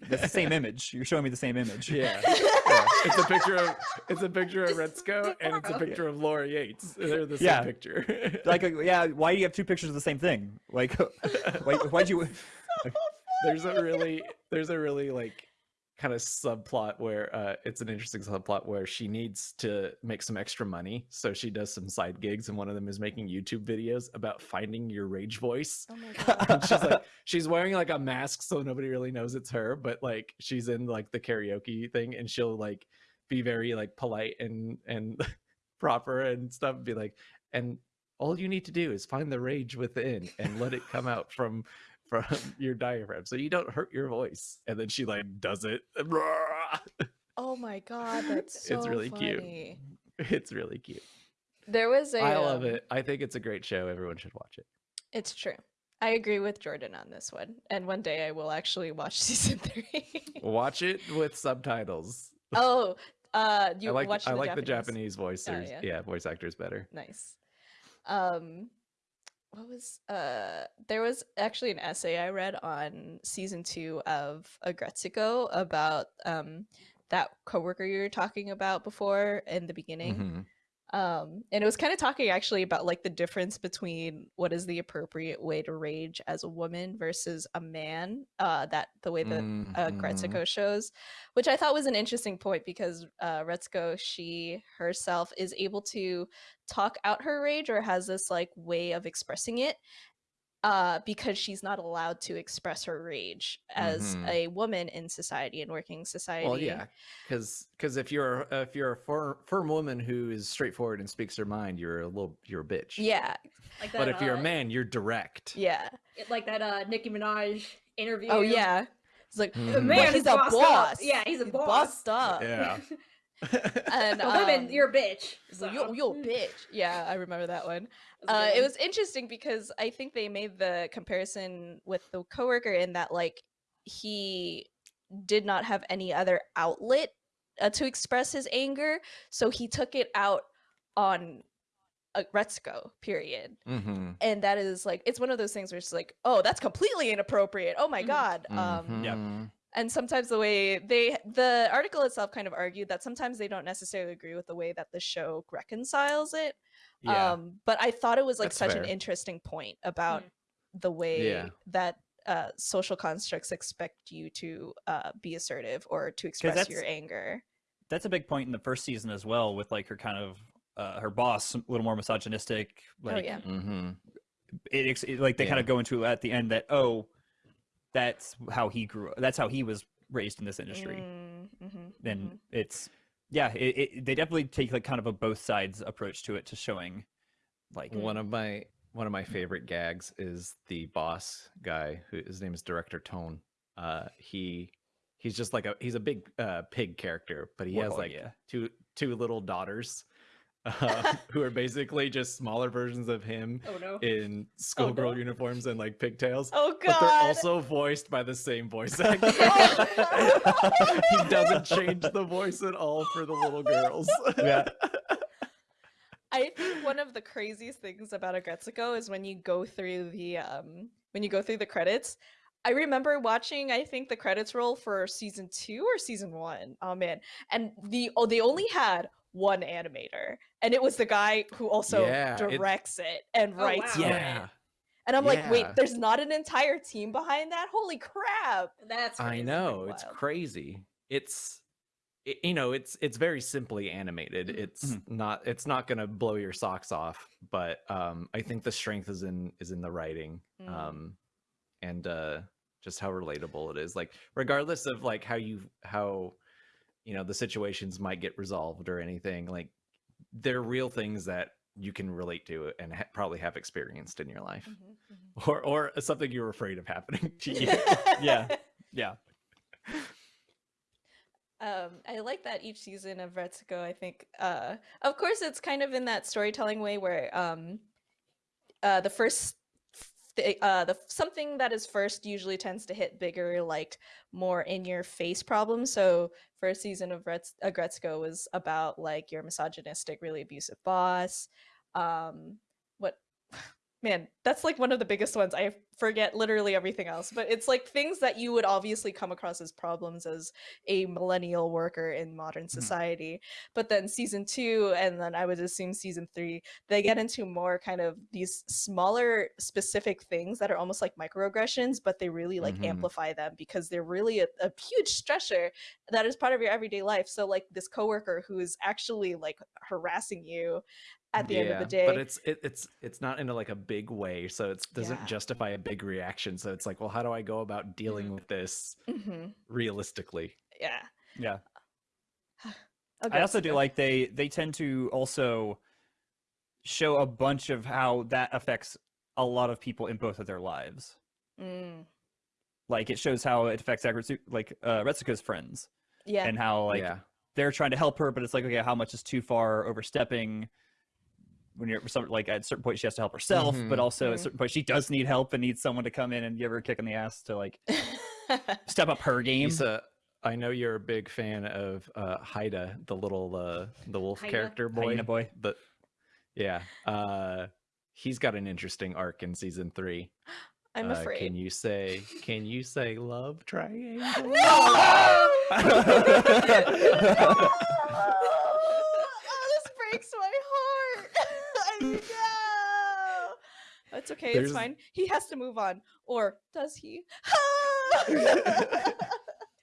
That's the same image. You're showing me the same image. Yeah. yeah. It's a picture of it's a picture of Retsuko and it's a Laura. picture of Laura Yates. They're the same Yeah. picture. Like, uh, yeah, why do you have two pictures of the same thing? Like, why, why'd you? there's a really there's a really like kind of subplot where uh it's an interesting subplot where she needs to make some extra money so she does some side gigs and one of them is making youtube videos about finding your rage voice Oh my god. and she's like she's wearing like a mask so nobody really knows it's her but like she's in like the karaoke thing and she'll like be very like polite and and proper and stuff and be like and all you need to do is find the rage within and let it come out from from your diaphragm so you don't hurt your voice and then she like does it Oh my god, that's so It's really cute. it's really cute There was a i love um, it i think it's a great show everyone should watch it It's true. I agree with Jordan on this one. And one day I will actually watch season three. watch it with subtitles oh, uh you i like watched i the like Japanese. the japanese voice Oh, yeah. yeah voice actors better Nice. Um what was uh there was actually an essay I read on season 2 of Aggretsuko about um that coworker you were talking about before in the beginning. Mhm. Um and it was kind of talking actually about like the difference between what is the appropriate way to rage as a woman versus a man uh that the way that uh, Mhm. Gretsuko shows, which I thought was an interesting point because uh, Retsuko, she herself is able to talk out her rage or has this like way of expressing it uh, because she's not allowed to express her rage as Mhm. a woman in society and working society. Well, yeah, because because if you're a- if you're a firm, firm woman who is straightforward and speaks her mind, you're a little you're a bitch. Yeah. Like that, But if you're uh, a man, you're direct. Yeah. it- like that uh Nicki Minaj interview. Oh, yeah. It's like, Mhm. The man he's is a bossed up." boss. Yeah, he's a He's boss. bossed up. Yeah. And The women, um, you're a bitch. So, So. yo, yo, bitch. Yeah, I remember that one. Uh, it was interesting because I think they made the comparison with the coworker in that like he did not have any other outlet uh, to express his anger, so he took it out on uh, Retsuko. Period. mm-hmm. And that is like it's one of those things where it's like, oh, that's completely inappropriate. Oh my Mhm. god. Um, Mm-hmm. Yeah. And sometimes the way they the article itself kind of argued that sometimes they don't necessarily agree with the way that the show reconciles it Yeah. um but i thought it was like That's such fair. an interesting point about the way Yeah. that uh social constructs expect you to uh be assertive or to express your anger That's a big point in the first season as well, with like her kind of uh, her boss a little more misogynistic. Like, oh yeah mm-hmm. it, it- like they kind of go into at the end that oh, that's how he grew. That's how he was raised in this industry. Mm, mhm, Then mhm. it's yeah, it, it, they definitely take like kind of a both sides approach to it to showing like One of my one of my favorite gags is the boss guy who his name is Director Ton. Uh, he he's just like a he's a big uh, pig character, but he has like yeah. two two little daughters uh, who are basically just smaller versions of him Oh no. in schoolgirl no. uniforms and like pigtails. oh god But they're also voiced by the same voice actor. he doesn't change the voice at all for the little girls. Yeah. I think one of the craziest things about Aggretsuko is when you go through the um when you go through the credits. I remember watching I think the credits roll for season 2 or season 1. Oh man. And the oh they only had one animator and it was the guy who also Yeah, directs it and Oh, writes wow. for it. And I'm like, wait, there's not an entire team behind that? Holy crap. That's I crazy. know it's crazy. It's it- you know it's it's very simply animated Mhm. it's Mhm. not it's not going to blow your socks off but um i think the strength is in is in the writing Mm. um and uh just how relatable it is like regardless of like how you how you know the situations might get resolved or anything like they're real things that you can relate to and ha- probably have experienced in your life Mhm, mhm. or or something you're afraid of happening to you Yeah. Yeah. Um, I like that each season of Retsuko, I think, uh, of course, it's kind of in that storytelling way where um, uh, the first, uh, the something that is first usually tends to hit bigger, like more in your face problems. So, first season of Rets- uh, Gretsuko was about like your misogynistic, really abusive boss. Um, what man that's like one of the biggest ones i forget literally everything else but it's like things that you would obviously come across as problems as a millennial worker in modern society but then season two and then i would assume season three they get into more kind of these smaller specific things that are almost like microaggressions but they really like Mhm. amplify them because they're really a, a huge stressor that is part of your everyday life so like this coworker who is actually like harassing you at the end of the day but it's it, it's it's not in a, like a big way so it doesn't Yeah. justify a big reaction so it's like well how do i go about dealing Mhm. with this Mhm. realistically yeah Yeah. Okay, I also do like they they tend to also show a bunch of how that affects a lot of people in both of their lives. Mm, Like it shows how it affects like uh, Retsuko's friends yeah and how like yeah they're trying to help her, but it's like okay, how much is too far overstepping? When you're some like at a certain point she has to help herself, but Mhm. also at a Mhm. certain point she does need help and needs someone to come in and give her a kick in the ass to like step up her game. Issa, i know you're a big fan of uh haida the little uh the wolf Haida? character boy Hyena boy. the yeah uh he's got an interesting arc in season three i'm Uh, afraid can you say can you say love triangle no! oh, this breaks my heart. I know. That's okay. There's- It's fine. He has to move on, or does he?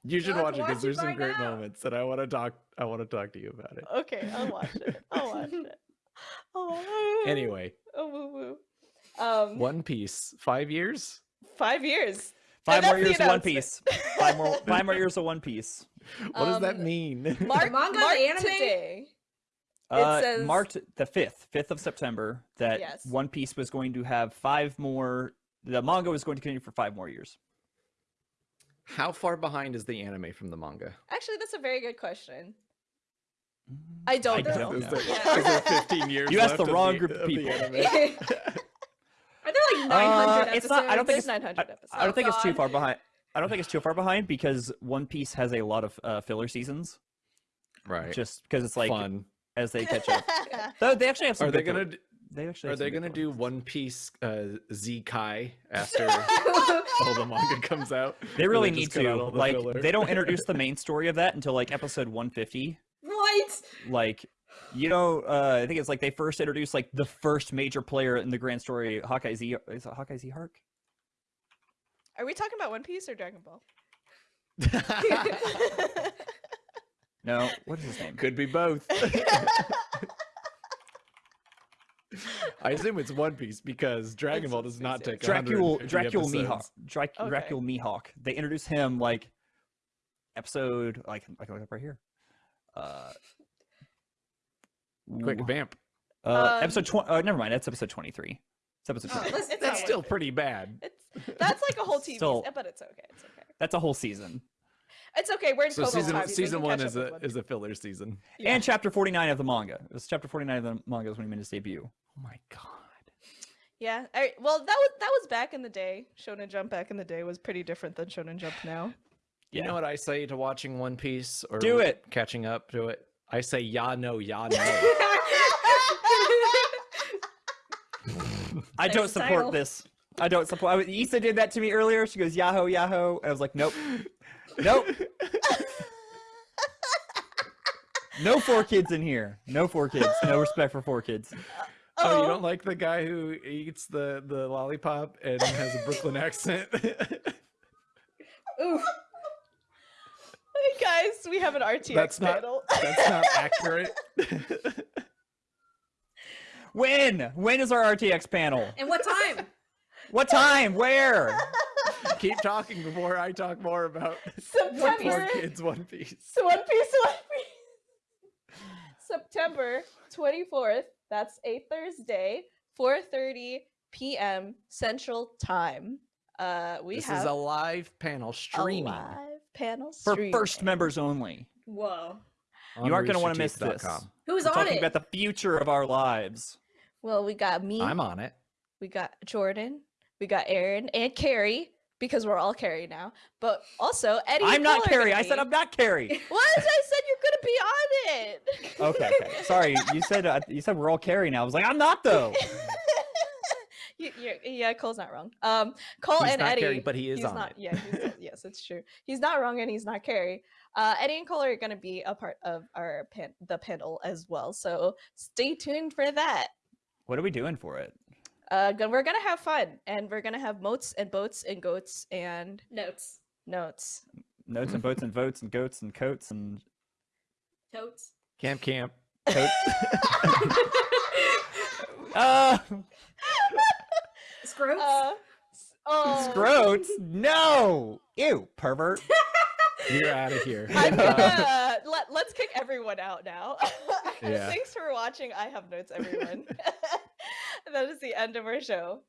you should Let's watch it because there's some great now. moments and i want to talk i want to talk to you about it okay, I'll watch it. I'll watch it. Oh. anyway Oh, woo woo. Um, one piece five years five years. Five more years of One. Piece. Five more five more years of One Piece. what does that Um, mean Mark, manga, Mark anime? today. It Uh, says- marked the fifth, fifth of September, that Yes. One Piece was going to have five more. The manga was going to continue for five more years. How far behind is the anime from the manga? Actually, that's a very good question. I don't I know. don't Is know. there, Yeah. 15 years You asked the left of wrong group of the people. anime? Are there like 900 Uh, it's not- I don't think There's it's- 900 episodes. I don't think it's too far behind. I don't think it's too far behind because One Piece has a lot of uh, filler seasons, right. just because it's like Fun. As they catch up. Though they actually have some. Are they good filler- gonna d- They actually are they gonna filler do. One Piece uh, Z Kai after all the manga comes out? They really just need to. all the Like, filler? they don't introduce the main story of that until like episode 150. what? like you know uh i think it's like they first introduced like the first major player in the grand story hawkeye z is it hawkeye z hark Are we talking about One Piece or Dragon Ball? No what is his name Could be both. I assume it's One Piece because Dragon It's Ball does not take dracule 150 dracule mihawk episodes. Drac- Okay. dracule mihawk they introduce him like episode like I can look up right here uh Quick vamp. uh Um, episode 20 uh, never mind that's episode 23 it's episode Oh, 23 let's- That's still pretty bad. It's that's like a whole TV, Still- but it's okay. It's okay. that's a whole season It's okay. We're in So Kobo season time. Season one is a with is a filler season. Yeah. and chapter 49 of the manga it was chapter 49 of the manga was when he made his debut Oh my god. Yeah. All right. Well, that was that was back in the day. Shonen Jump back in the day was pretty different than Shonen Jump now. You know what I say to watching One Piece or Do it. catching up to it? I say ya no ya no. I don't support title. this. I don't support. I, Issa did that to me earlier. She goes Yahoo Yahoo, and I was like, nope, nope, no four kids in here. No four kids. No respect for four kids. oh, you oh. don't like the guy who eats the the lollipop and has a Brooklyn accent? Oof. Hey guys, we have an RTX That's not- panel. That's not accurate. When? When is our RTX panel? And what time? What time? Where? Keep talking before I talk more about September. Poor Kids One Piece. So One Piece, One Piece. September 24th. That's a Thursday, 4:30 p.m. Central Time. Uh, we This have is a live panel a streaming. live panel streaming. For first members only. Whoa. on you aren't going to want to miss this. Who's We're on talking it? about the future of our lives. Well, we got me. I'm on it. we got Jordan. We got Aaron and Carrie because we're all Carrie now. But also Eddie. I'm not Cole Carrie. gonna I said I'm not Carrie. What? I said you're gonna be on it. Okay, okay. Sorry, you said uh, you said we're all Carrie now. I was like, I'm not though. You- yeah, Cole's not wrong. Um, Cole He's and not Eddie. Carrie, but he is he's on not, it. Yeah, he's, yes, it's true. He's not wrong, and he's not Carrie. Uh, Eddie and Cole are going to be a part of our pan- the panel as well. So stay tuned for that. What are we doing for it? Uh, we're gonna have fun, and we're gonna have moats and boats and goats and Notes. notes. Notes and boats and votes and goats and coats and Totes. Camp Camp. coats. uh, Scroats. Uh, oh, scroats? No. Ew, pervert. You're out of here. I'm gonna let, let's kick everyone out now. Yeah. Thanks for watching. I have notes, everyone. That is the end of our show.